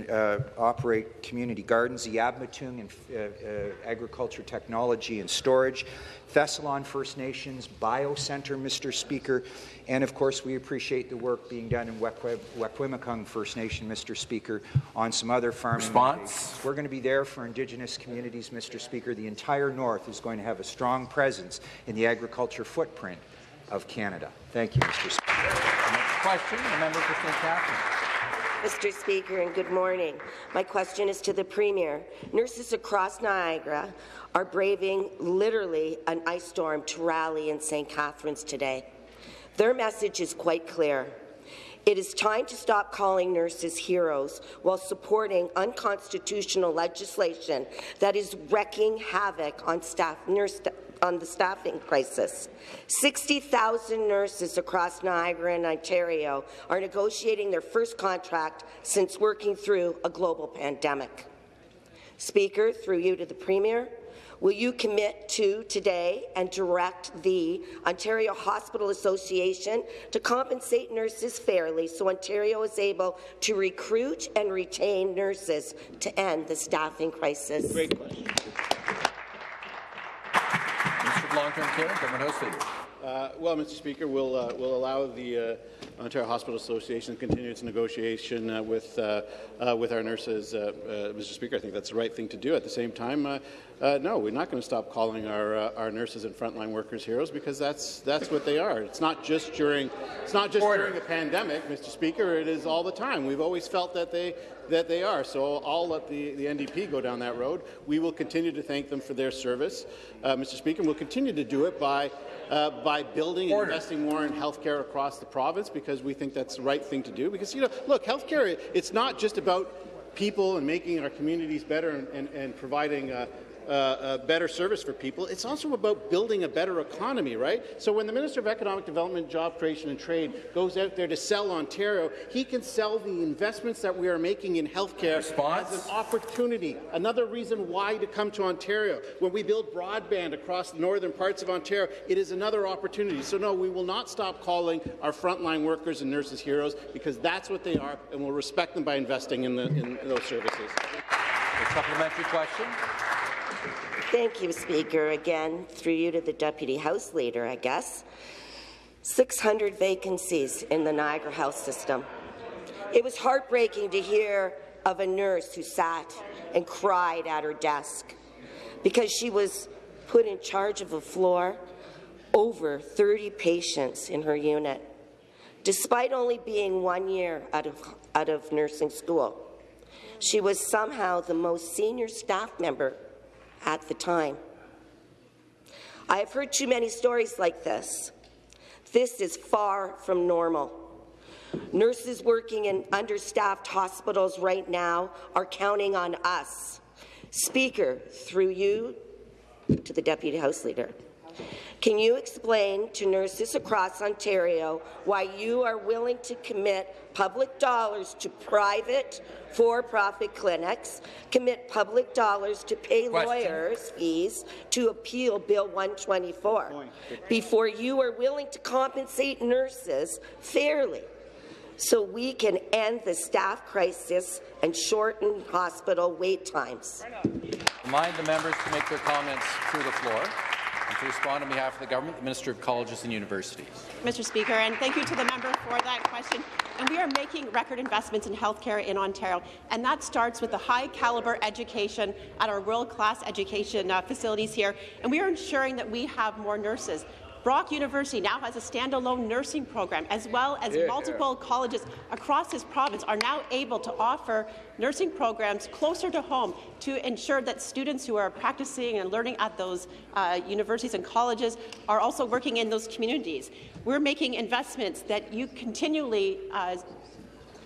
uh, operate community gardens, the Abmatung and uh, uh, agriculture technology and storage, Thessalon First Nations Bio-Centre, Mr. Speaker, and of course we appreciate the work being done in Wikwemikong First Nation, Mr. Speaker, on some other farming. Response? We're going to be there care for Indigenous communities, Mr. Speaker, the entire North is going to have a strong presence in the agriculture footprint of Canada. Thank you, Mr. Speaker. Next question, the member for St. Catharines. Mr. Speaker, and good morning. My question is to the Premier. Nurses across Niagara are braving literally an ice storm to rally in St. Catharines today. Their message is quite clear. It is time to stop calling nurses heroes while supporting unconstitutional legislation that is wreaking havoc on staff nurse on the staffing crisis. 60,000 nurses across Niagara and Ontario are negotiating their first contract since working through a global pandemic. Speaker, through you to the Premier, will you commit to today and direct the Ontario Hospital Association to compensate nurses fairly so Ontario is able to recruit and retain nurses to end the staffing crisis? Great question. Minister of Long-Term Care, Government House Leader. Uh, well, Mr. Speaker, we'll, uh, we'll allow the uh, Ontario Hospital Association to continue its negotiation uh, with, uh, uh, with our nurses. Mr. Speaker, I think that's the right thing to do. At the same time, no, we're not going to stop calling our, our nurses and frontline workers heroes because that's, that's what they are. It's not just during, it's not just during the pandemic, Mr. Speaker. It is all the time. We've always felt that they, that they are. So I'll let the, the NDP go down that road. We will continue to thank them for their service, Mr. Speaker. And we'll continue to do it by uh, by building and investing more in healthcare across the province because we think that's the right thing to do. Because, you know, look, healthcare, it's not just about people and making our communities better and, and, and providing uh, uh, a better service for people. It's also about building a better economy, right? So when the Minister of Economic Development, Job Creation and Trade goes out there to sell Ontario, he can sell the investments that we are making in healthcare Response? as an opportunity, another reason why to come to Ontario. When we build broadband across the northern parts of Ontario, it is another opportunity. So no, we will not stop calling our frontline workers and nurses heroes because that's what they are, and we'll respect them by investing in, the, in those services. A supplementary question. Thank you, Speaker. Again, through you to the Deputy House Leader, I guess. 600 vacancies in the Niagara Health System. It was heartbreaking to hear of a nurse who sat and cried at her desk because she was put in charge of a floor over 30 patients in her unit, despite only being one year out of, out of nursing school. She was somehow the most senior staff member at the time. I have heard too many stories like this. This is far from normal. Nurses working in understaffed hospitals right now are counting on us. Speaker, through you to the Deputy House Leader. Can you explain to nurses across Ontario why you are willing to commit public dollars to private for-profit clinics, commit public dollars to pay Question. lawyers' fees to appeal Bill 124 before you are willing to compensate nurses fairly so we can end the staff crisis and shorten hospital wait times. Remind the members to make their comments through the floor. And to respond on behalf of the government, the Minister of Colleges and Universities. Mr. Speaker, and thank you to the member for that question. And we are making record investments in healthcare in Ontario, and that starts with the high-caliber education at our world-class education uh, facilities here. And we are ensuring that we have more nurses. Brock University now has a standalone nursing program, as well as yeah, multiple yeah. colleges across this province are now able to offer nursing programs closer to home to ensure that students who are practicing and learning at those uh, universities and colleges are also working in those communities. We're making investments that you continually uh,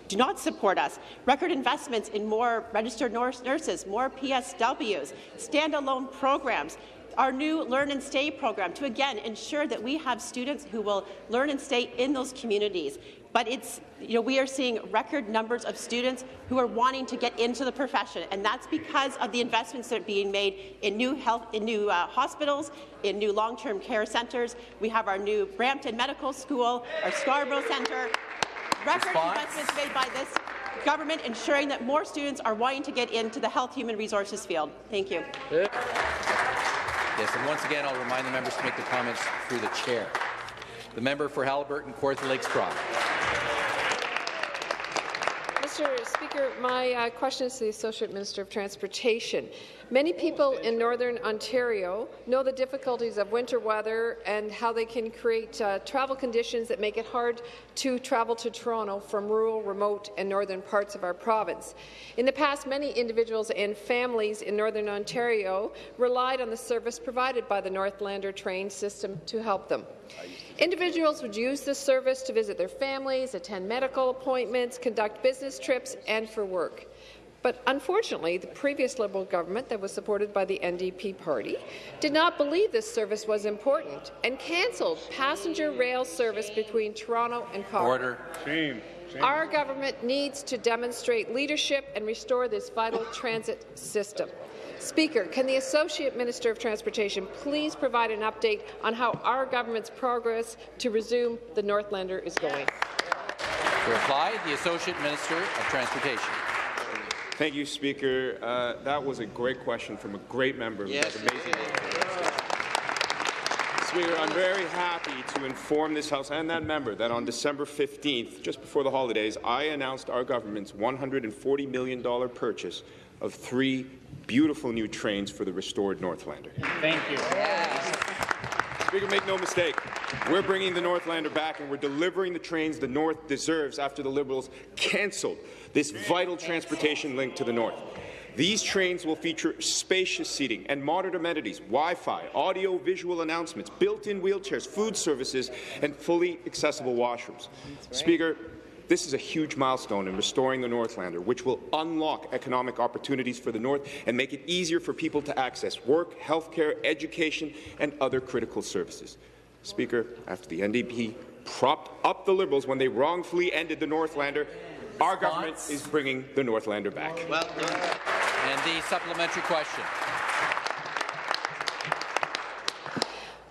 do not support us. Record investments in more registered nurses, more PSWs, standalone programs, our new Learn and Stay program to, again, ensure that we have students who will learn and stay in those communities. But it's, you know, we are seeing record numbers of students who are wanting to get into the profession, and that's because of the investments that are being made in new health, in new uh, hospitals, in new long-term care centres. We have our new Brampton Medical School, our Scarborough Centre. Record Response? investments made by this government ensuring that more students are wanting to get into the health human resources field. Thank you. Yes, and once again, I'll remind the members to make their comments through the chair. The member for Haliburton, Kawartha Lakes Brock. Mr. Speaker, my uh, question is to the Associate Minister of Transportation. Many people in Northern Ontario know the difficulties of winter weather and how they can create uh, travel conditions that make it hard to travel to Toronto from rural, remote and northern parts of our province. In the past, many individuals and families in Northern Ontario relied on the service provided by the Northlander train system to help them. Individuals would use this service to visit their families, attend medical appointments, conduct business trips, and for work. But unfortunately, the previous Liberal government that was supported by the NDP party did not believe this service was important and cancelled passenger rail service between Toronto and Cochrane. Order. Shame. Shame. Our government needs to demonstrate leadership and restore this vital transit system. Speaker, can the Associate Minister of Transportation please provide an update on how our government's progress to resume the Northlander is going? To reply, the Associate Minister of Transportation. Thank you, Speaker. Uh, that was a great question from a great member who Yes. does amazing work. Speaker, I'm very happy to inform this House and that member that on December 15th, just before the holidays, I announced our government's $140 million purchase of three beautiful new trains for the restored Northlander. Thank you. Speaker, make no mistake, we're bringing the Northlander back and we're delivering the trains the North deserves after the Liberals cancelled this vital transportation link to the North. These trains will feature spacious seating and modern amenities, Wi-Fi, audio-visual announcements, built-in wheelchairs, food services, and fully accessible washrooms. Speaker, this is a huge milestone in restoring the Northlander, which will unlock economic opportunities for the North and make it easier for people to access work, healthcare, education, and other critical services. Speaker, after the NDP propped up the Liberals when they wrongfully ended the Northlander, our government is bringing the Northlander back. Well And the supplementary question.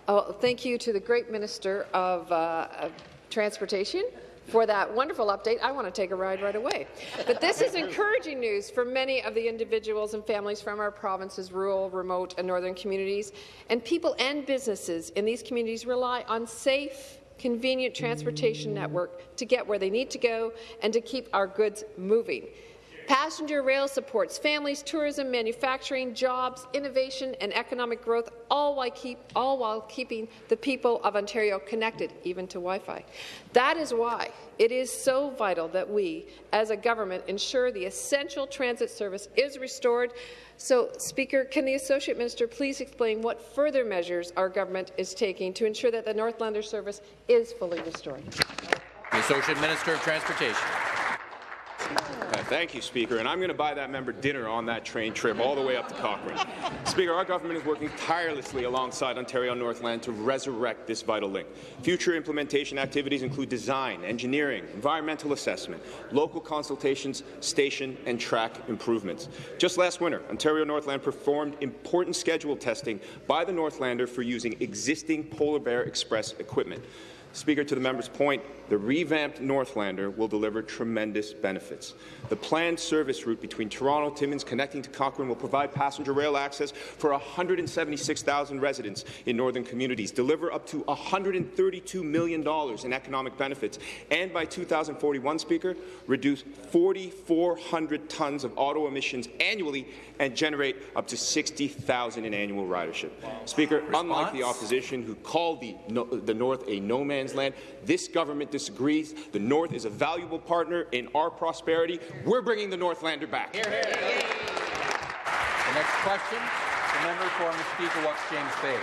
Oh, thank you to the great Minister of, uh, of Transportation for that wonderful update. I want to take a ride right away. But this is encouraging news for many of the individuals and families from our province's rural, remote and northern communities. And people and businesses in these communities rely on safe, convenient transportation network to get where they need to go and to keep our goods moving. Passenger rail supports families, tourism, manufacturing, jobs, innovation and economic growth, all while, keep, all while keeping the people of Ontario connected, even to Wi-Fi. That is why it is so vital that we, as a government, ensure the essential transit service is restored. So, Speaker, can the Associate Minister please explain what further measures our government is taking to ensure that the Northlander service is fully restored? The Associate Minister of Transportation. Thank you, Speaker. And I'm going to buy that member dinner on that train trip all the way up to Cochrane. Speaker, our government is working tirelessly alongside Ontario Northland to resurrect this vital link. Future implementation activities include design, engineering, environmental assessment, local consultations, station and track improvements. Just last winter, Ontario Northland performed important schedule testing by the Northlander for using existing Polar Bear Express equipment. Speaker, to the member's point, the revamped Northlander will deliver tremendous benefits. The planned service route between Toronto, Timmins, connecting to Cochrane will provide passenger rail access for 176,000 residents in northern communities, deliver up to $132 million in economic benefits, and by 2041, Speaker, reduce 4,400 tons of auto emissions annually and generate up to 60,000 in annual ridership. Speaker, unlike the opposition who called the, no, the North a no man's land, this government disagrees. The North is a valuable partner in our prosperity. We're bringing the Northlander back. The next question, the member for Mushkegowuk, James Bay.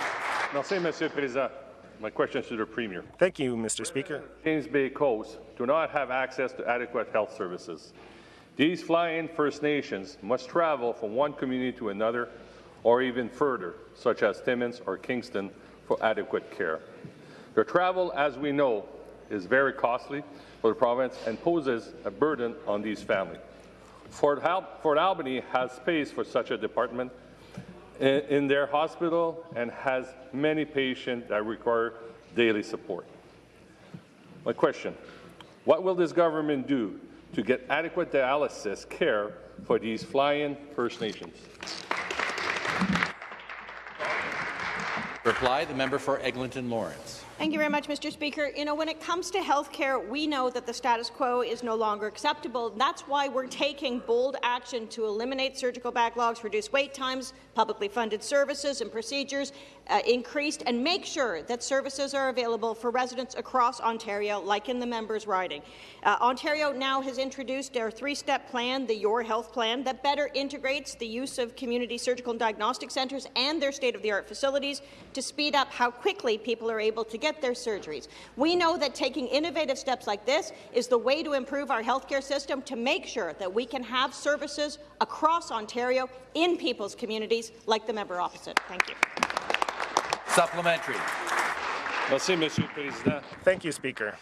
Merci, Monsieur le Président. My question is to the Premier. Thank you, Mr. Speaker. James Bay Coast do not have access to adequate health services. These fly-in First Nations must travel from one community to another or even further, such as Timmins or Kingston, for adequate care. Their travel, as we know, is very costly for the province and poses a burden on these families. Fort, Al Fort Albany has space for such a department in, in their hospital and has many patients that require daily support. My question, what will this government do to get adequate dialysis care for these fly-in First Nations? Reply, the member for Eglinton Lawrence. Thank you very much, Mr. Speaker. You know, when it comes to health care, we know that the status quo is no longer acceptable. That's why we're taking bold action to eliminate surgical backlogs, reduce wait times, publicly funded services and procedures uh, increased, and make sure that services are available for residents across Ontario, like in the member's riding. Uh, Ontario now has introduced their three-step plan, the Your Health Plan, that better integrates the use of community surgical and diagnostic centres and their state-of-the-art facilities to speed up how quickly people are able to get their surgeries. We know that taking innovative steps like this is the way to improve our healthcare system to make sure that we can have services across Ontario in people's communities like the member opposite. Thank you. Supplementary. Thank you, Speaker.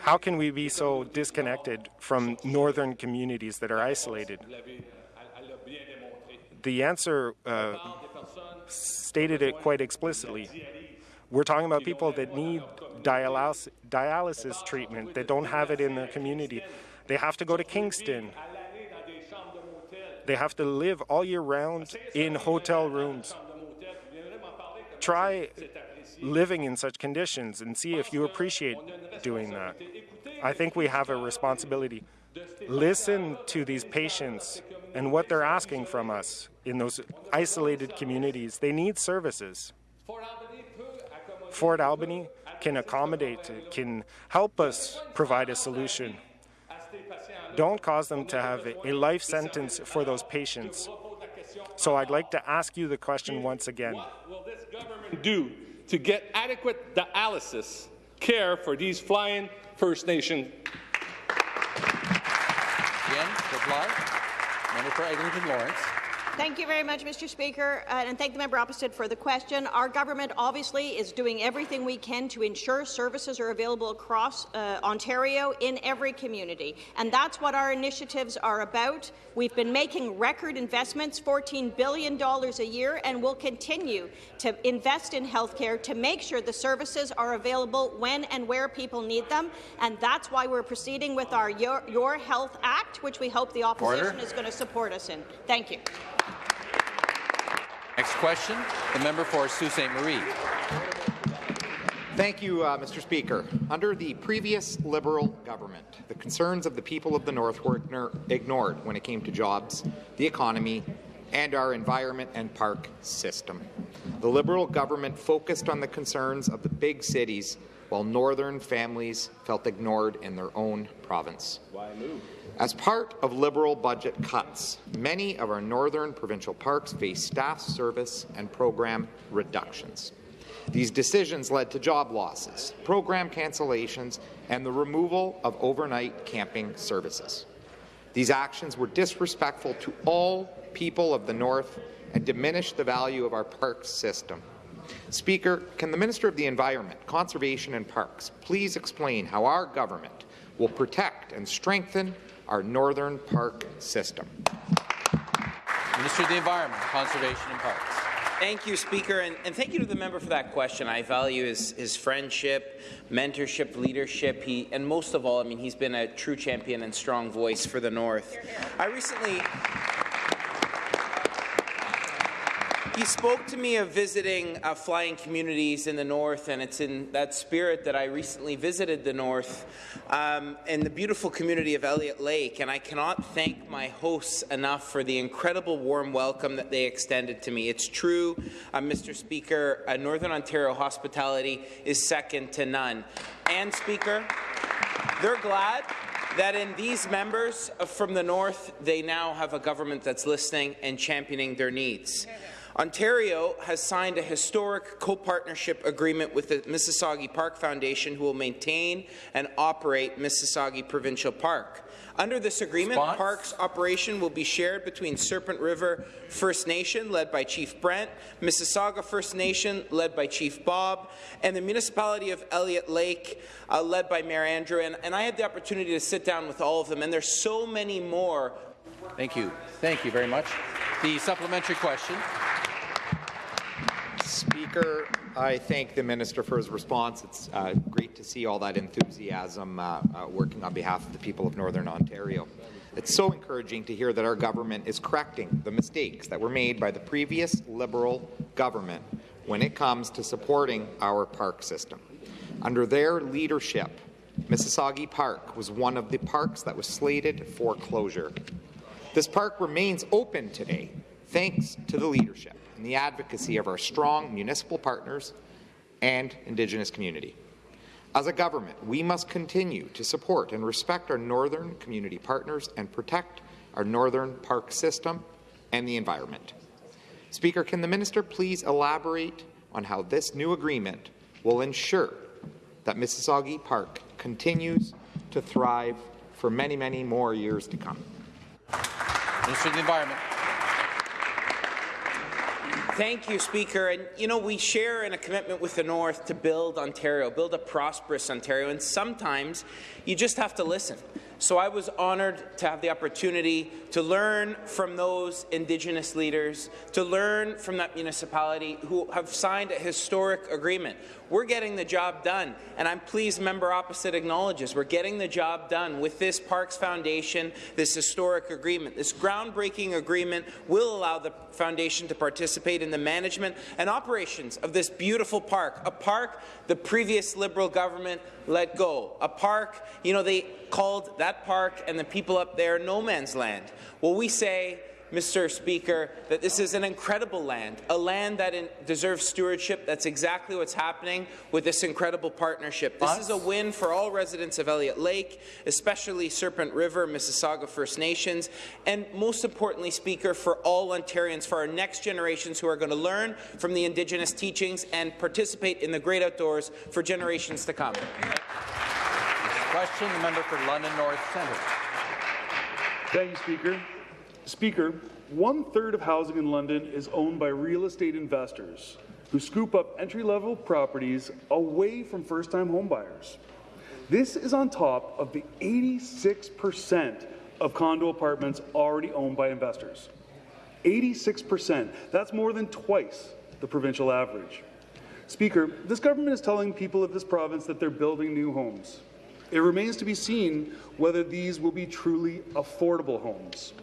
How can we be so disconnected from northern communities that are isolated? The answer uh, stated it quite explicitly. We're talking about people that need dialysis, dialysis treatment that don't have it in their community. They have to go to Kingston. They have to live all year round in hotel rooms. Try living in such conditions and see if you appreciate doing that. I think we have a responsibility. Listen to these patients and what they're asking from us in those isolated communities. They need services. Fort Albany can accommodate, can help us provide a solution. Don't cause them to have a life sentence for those patients. So I'd like to ask you the question once again. What will this government do to get adequate dialysis care for these flying First Nation? Again, reply. Member for Eglinton Lawrence. Thank you very much, Mr. Speaker, uh, and thank the member opposite for the question. Our government obviously is doing everything we can to ensure services are available across uh, Ontario in every community, and that's what our initiatives are about. We've been making record investments, $14 billion a year, and we'll continue to invest in healthcare to make sure the services are available when and where people need them, and that's why we're proceeding with our Your, Your Health Act, which we hope the opposition Order. is going to support us in. Thank you. Next question, the member for Sault Ste. Marie. Thank you, uh, Mr. Speaker. Under the previous Liberal government, the concerns of the people of the North were ignored when it came to jobs, the economy, and our environment and park system. The Liberal government focused on the concerns of the big cities while Northern families felt ignored in their own province. Why move? As part of Liberal budget cuts, many of our northern provincial parks face staff service and program reductions. These decisions led to job losses, program cancellations, and the removal of overnight camping services. These actions were disrespectful to all people of the North and diminished the value of our parks system. Speaker, can the Minister of the Environment, Conservation and Parks please explain how our government will protect and strengthen our northern park system. Minister of the Environment, Conservation and Parks. Thank you, Speaker, and, and, thank you to the member for that question. I value his, his friendship, mentorship, leadership, he, and most of all, I mean, he's been a true champion and strong voice for the North. I recently He spoke to me of visiting uh, flying communities in the north, and it's in that spirit that I recently visited the north um, in the beautiful community of Elliott Lake. And I cannot thank my hosts enough for the incredible warm welcome that they extended to me. It's true, uh, Mr. Speaker, uh, Northern Ontario hospitality is second to none. And, Speaker, they're glad that in these members from the north, they now have a government that's listening and championing their needs. Ontario has signed a historic co-partnership agreement with the Mississagi Park Foundation, who will maintain and operate Mississagi Provincial Park. Under this agreement, Spons? Park's operation will be shared between Serpent River First Nation, led by Chief Brent, Mississauga First Nation, led by Chief Bob, and the municipality of Elliott Lake, uh, led by Mayor Andrew. And, and I had the opportunity to sit down with all of them, and there's so many more. Thank you. Thank you very much. The supplementary question. Speaker, I thank the minister for his response. It's uh, great to see all that enthusiasm uh, uh, working on behalf of the people of Northern Ontario. It's so encouraging to hear that our government is correcting the mistakes that were made by the previous Liberal government when it comes to supporting our park system. Under their leadership, Mississagi Park was one of the parks that was slated for closure. This park remains open today thanks to the leadership and the advocacy of our strong municipal partners and Indigenous community. As a government, we must continue to support and respect our northern community partners and protect our northern park system and the environment. Speaker, can the minister please elaborate on how this new agreement will ensure that Mississagi Park continues to thrive for many, many more years to come? Minister of the Environment. Thank you, Speaker. And you know, we share in a commitment with the North to build Ontario, build a prosperous Ontario, and sometimes you just have to listen. So I was honoured to have the opportunity to learn from those Indigenous leaders, to learn from that municipality who have signed a historic agreement. We're getting the job done, and I'm pleased member opposite acknowledges we're getting the job done with this Parks Foundation, this historic agreement. This groundbreaking agreement will allow the foundation to participate in the management and operations of this beautiful park, a park the previous Liberal government let go, a park, you know, they called that park and the people up there no man's land. Well, we say Mr. Speaker, that this is an incredible land, a land that in, deserves stewardship. That's exactly what's happening with this incredible partnership. This is a win for all residents of Elliott Lake, especially Serpent River, Mississauga First Nations, and most importantly, Speaker, for all Ontarians, for our next generations who are going to learn from the Indigenous teachings and participate in the great outdoors for generations to come. Question, the member for London North Centre. Thank you, Speaker. Speaker, one-third of housing in London is owned by real estate investors who scoop up entry-level properties away from first-time homebuyers. This is on top of the 86% of condo apartments already owned by investors. 86%. That's more than twice the provincial average. Speaker, this government is telling people of this province that they're building new homes. It remains to be seen whether these will be truly affordable homes.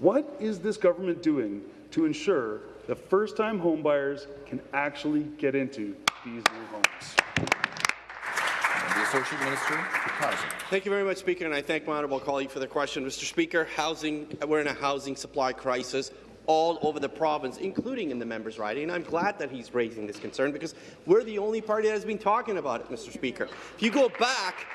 What is this government doing to ensure that first-time homebuyers can actually get into these new homes? The Associate Minister for Housing. Thank you very much, Speaker, and I thank my honourable colleague for the question. Mr. Speaker, housing, we're in a housing supply crisis all over the province, including in the members' riding. And I'm glad that he's raising this concern because we're the only party that has been talking about it, Mr. Speaker. If you go back,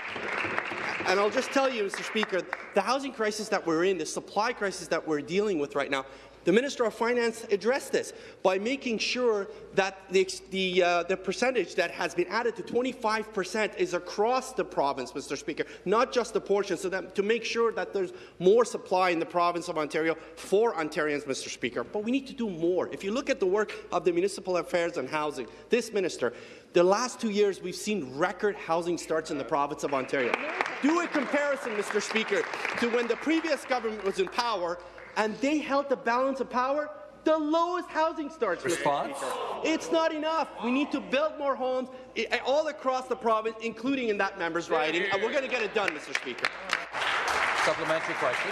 and I'll just tell you, Mr. Speaker, the housing crisis that we're in, the supply crisis that we're dealing with right now, the Minister of Finance addressed this by making sure that the, the, uh, the percentage that has been added to 25 percent is across the province, Mr. Speaker, not just the portion, so that to make sure that there's more supply in the province of Ontario for Ontarians, Mr. Speaker. But we need to do more. If you look at the work of the Municipal Affairs and Housing, this minister, the last two years, we've seen record housing starts in the province of Ontario. Do a comparison, Mr. Speaker, to when the previous government was in power and they held the balance of power, the lowest housing starts. Response? It's not enough. We need to build more homes all across the province, including in that members' riding, and we're going to get it done, Mr. Speaker. Supplementary question.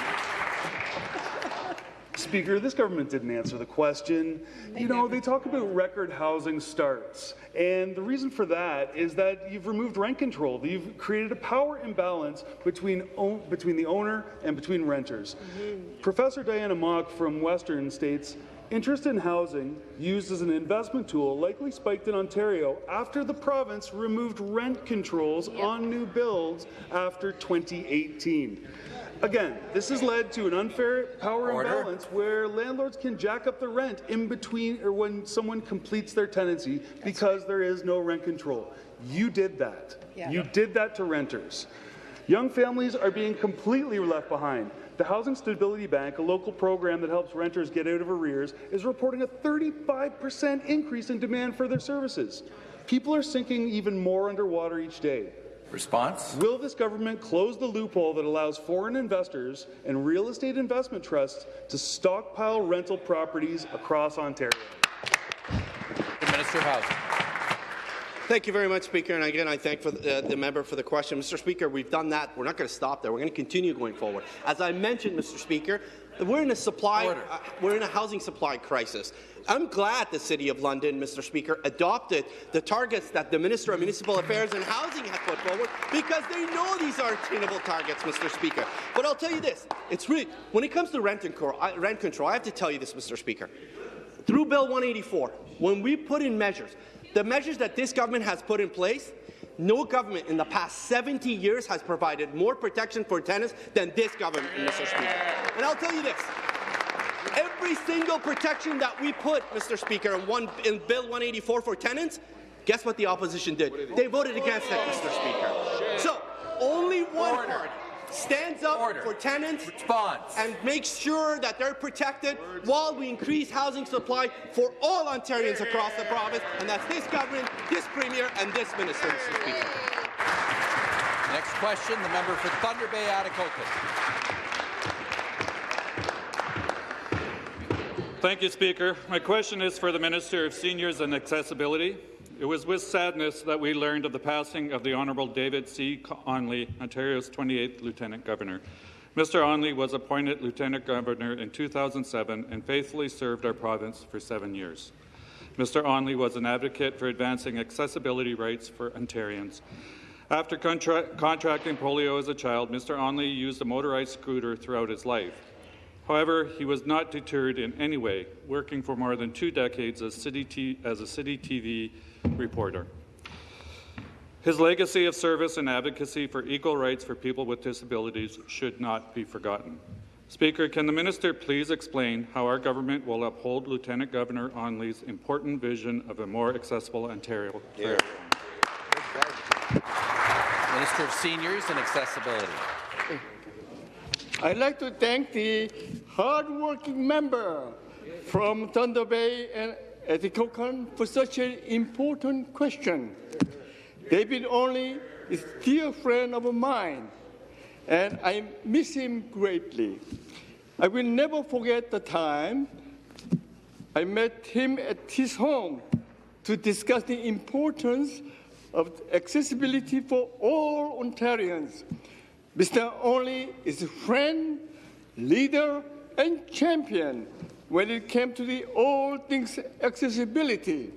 Speaker, this government didn't answer the question. You know, they talk about record housing starts, and the reason for that is that you've removed rent control. You've created a power imbalance between, between the owner and between renters. Mm-hmm. Professor Diana Mok from Western states, Interest in housing, used as an investment tool, likely spiked in Ontario after the province removed rent controls yep. on new builds after 2018. Again, this has led to an unfair power Order. imbalance where landlords can jack up the rent in between or when someone completes their tenancy That's because right. there is no rent control. You did that. Yeah. You did that to renters. Young families are being completely left behind. The Housing Stability Bank, a local program that helps renters get out of arrears, is reporting a 35% increase in demand for their services. People are sinking even more underwater each day. Response? Will this government close the loophole that allows foreign investors and real estate investment trusts to stockpile rental properties across Ontario? The Minister of Housing. Thank you very much, Speaker. And again, I thank for the, uh, the, member for the question. Mr. Speaker, we've done that. We're not going to stop there. We're going to continue going forward. As I mentioned, Mr. Speaker, we're in a supply, uh, we're in a housing supply crisis. I'm glad the City of London, Mr. Speaker, adopted the targets that the Minister of Municipal Affairs and Housing had put forward because they know these are attainable targets, Mr. Speaker. But I'll tell you this: it's really when it comes to rent control, rent control. I have to tell you this, Mr. Speaker. Through Bill 184, when we put in measures, the measures that this government has put in place, no government in the past 70 years has provided more protection for tenants than this government, Mr. Speaker. And I'll tell you this. Every single protection that we put, Mr. Speaker, in, one, in Bill 184 for tenants, guess what the opposition did? They voted against it, Mr. Speaker. So, only one party stands up Order. for tenants Response. and makes sure that they're protected Words. while we increase housing supply for all Ontarians across the province, and that's this government, this premier, and this minister, Mr. Speaker. Next question, the member for Thunder Bay, Atikokan. Thank you, Speaker. My question is for the Minister of Seniors and Accessibility. It was with sadness that we learned of the passing of the Honourable David C. Onley, Ontario's 28th Lieutenant Governor. Mr. Onley was appointed Lieutenant Governor in 2007 and faithfully served our province for seven years. Mr. Onley was an advocate for advancing accessibility rights for Ontarians. After contra contracting polio as a child, Mr. Onley used a motorized scooter throughout his life. However, he was not deterred in any way, working for more than two decades as, city as a Citytv reporter. His legacy of service and advocacy for equal rights for people with disabilities should not be forgotten. Speaker, can the minister please explain how our government will uphold Lieutenant Governor Onley's important vision of a more accessible Ontario? Yeah. Minister of Seniors and Accessibility. I'd like to thank the hard-working member from Thunder Bay and Atikokan for such an important question. David Onley is a dear friend of mine, and I miss him greatly. I will never forget the time I met him at his home to discuss the importance of accessibility for all Ontarians. Mr. Onley is a friend, leader, and champion when it came to the all things accessibility.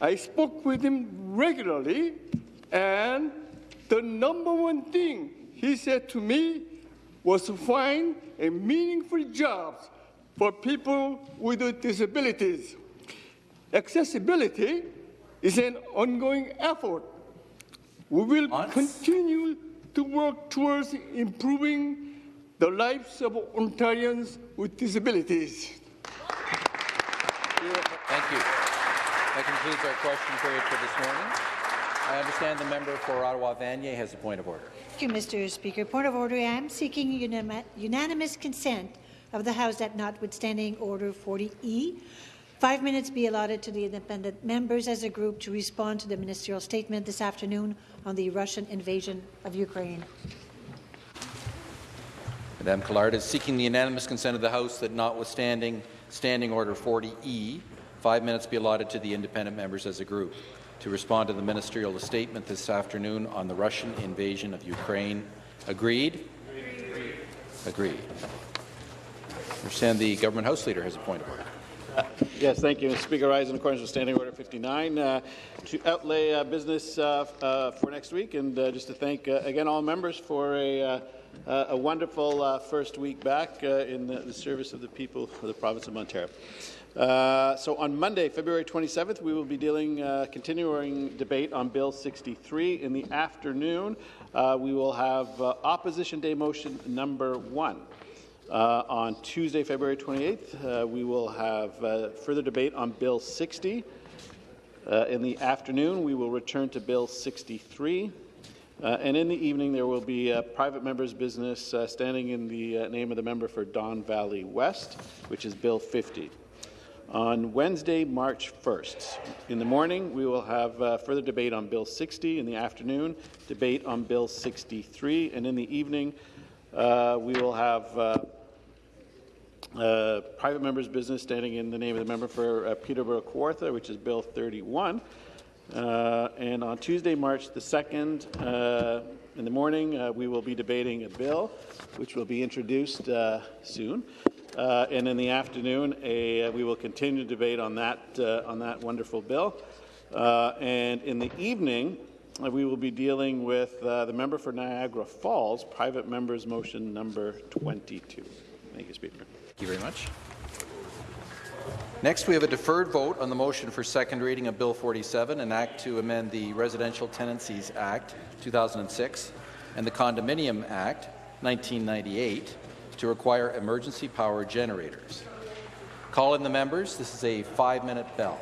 I spoke with him regularly, and the number one thing he said to me was to find a meaningful jobs for people with disabilities. Accessibility is an ongoing effort. We will continue to work towards improving the lives of Ontarians with disabilities. Thank you. That concludes our question period for this morning. I understand the member for Ottawa Vanier has a point of order. Thank you, Mr. Speaker. Point of order. I am seeking unanimous consent of the House that notwithstanding Order 40E, five minutes be allotted to the independent members as a group to respond to the ministerial statement this afternoon on the Russian invasion of Ukraine. Madame Collard is seeking the unanimous consent of the House that, notwithstanding Standing Order 40E, five minutes be allotted to the independent members as a group to respond to the ministerial statement this afternoon on the Russian invasion of Ukraine. Agreed? Agreed. Agreed. I understand the government House Leader has a point of order. Uh, [LAUGHS] yes, thank you, Mr. Speaker. Rise in accordance with Standing Order 59 uh, to outlay uh, business uh, uh, for next week, and uh, just to thank again all members for a uh, a wonderful uh, first week back uh, in the, the, service of the people of the province of Ontario. Uh, so on Monday, February 27th, we will be dealing uh, continuing debate on Bill 63. In the afternoon, uh, we will have Opposition Day motion number one. on Tuesday, February 28th, we will have further debate on Bill 60. in the afternoon, we will return to Bill 63. Uh, and in the evening, there will be a private member's business uh, standing in the uh, name of the member for Don Valley West, which is Bill 50. On Wednesday, March 1st, in the morning, we will have uh, further debate on Bill 60. In the afternoon, debate on Bill 63. And in the evening, uh, we will have uh, private member's business standing in the name of the member for Peterborough Kawartha, which is Bill 31. Uh, and on Tuesday, March the 2nd, uh, in the morning, uh, we will be debating a bill which will be introduced uh, soon. Uh, and in the afternoon, a, we will continue to debate on that, on that wonderful bill. and in the evening, we will be dealing with the member for Niagara Falls, private member's motion number 22. Thank you, Speaker. Thank you very much. Next, we have a deferred vote on the motion for second reading of Bill 47, an act to amend the Residential Tenancies Act 2006 and the Condominium Act 1998 to require emergency power generators. Call in the members. This is a five-minute bell.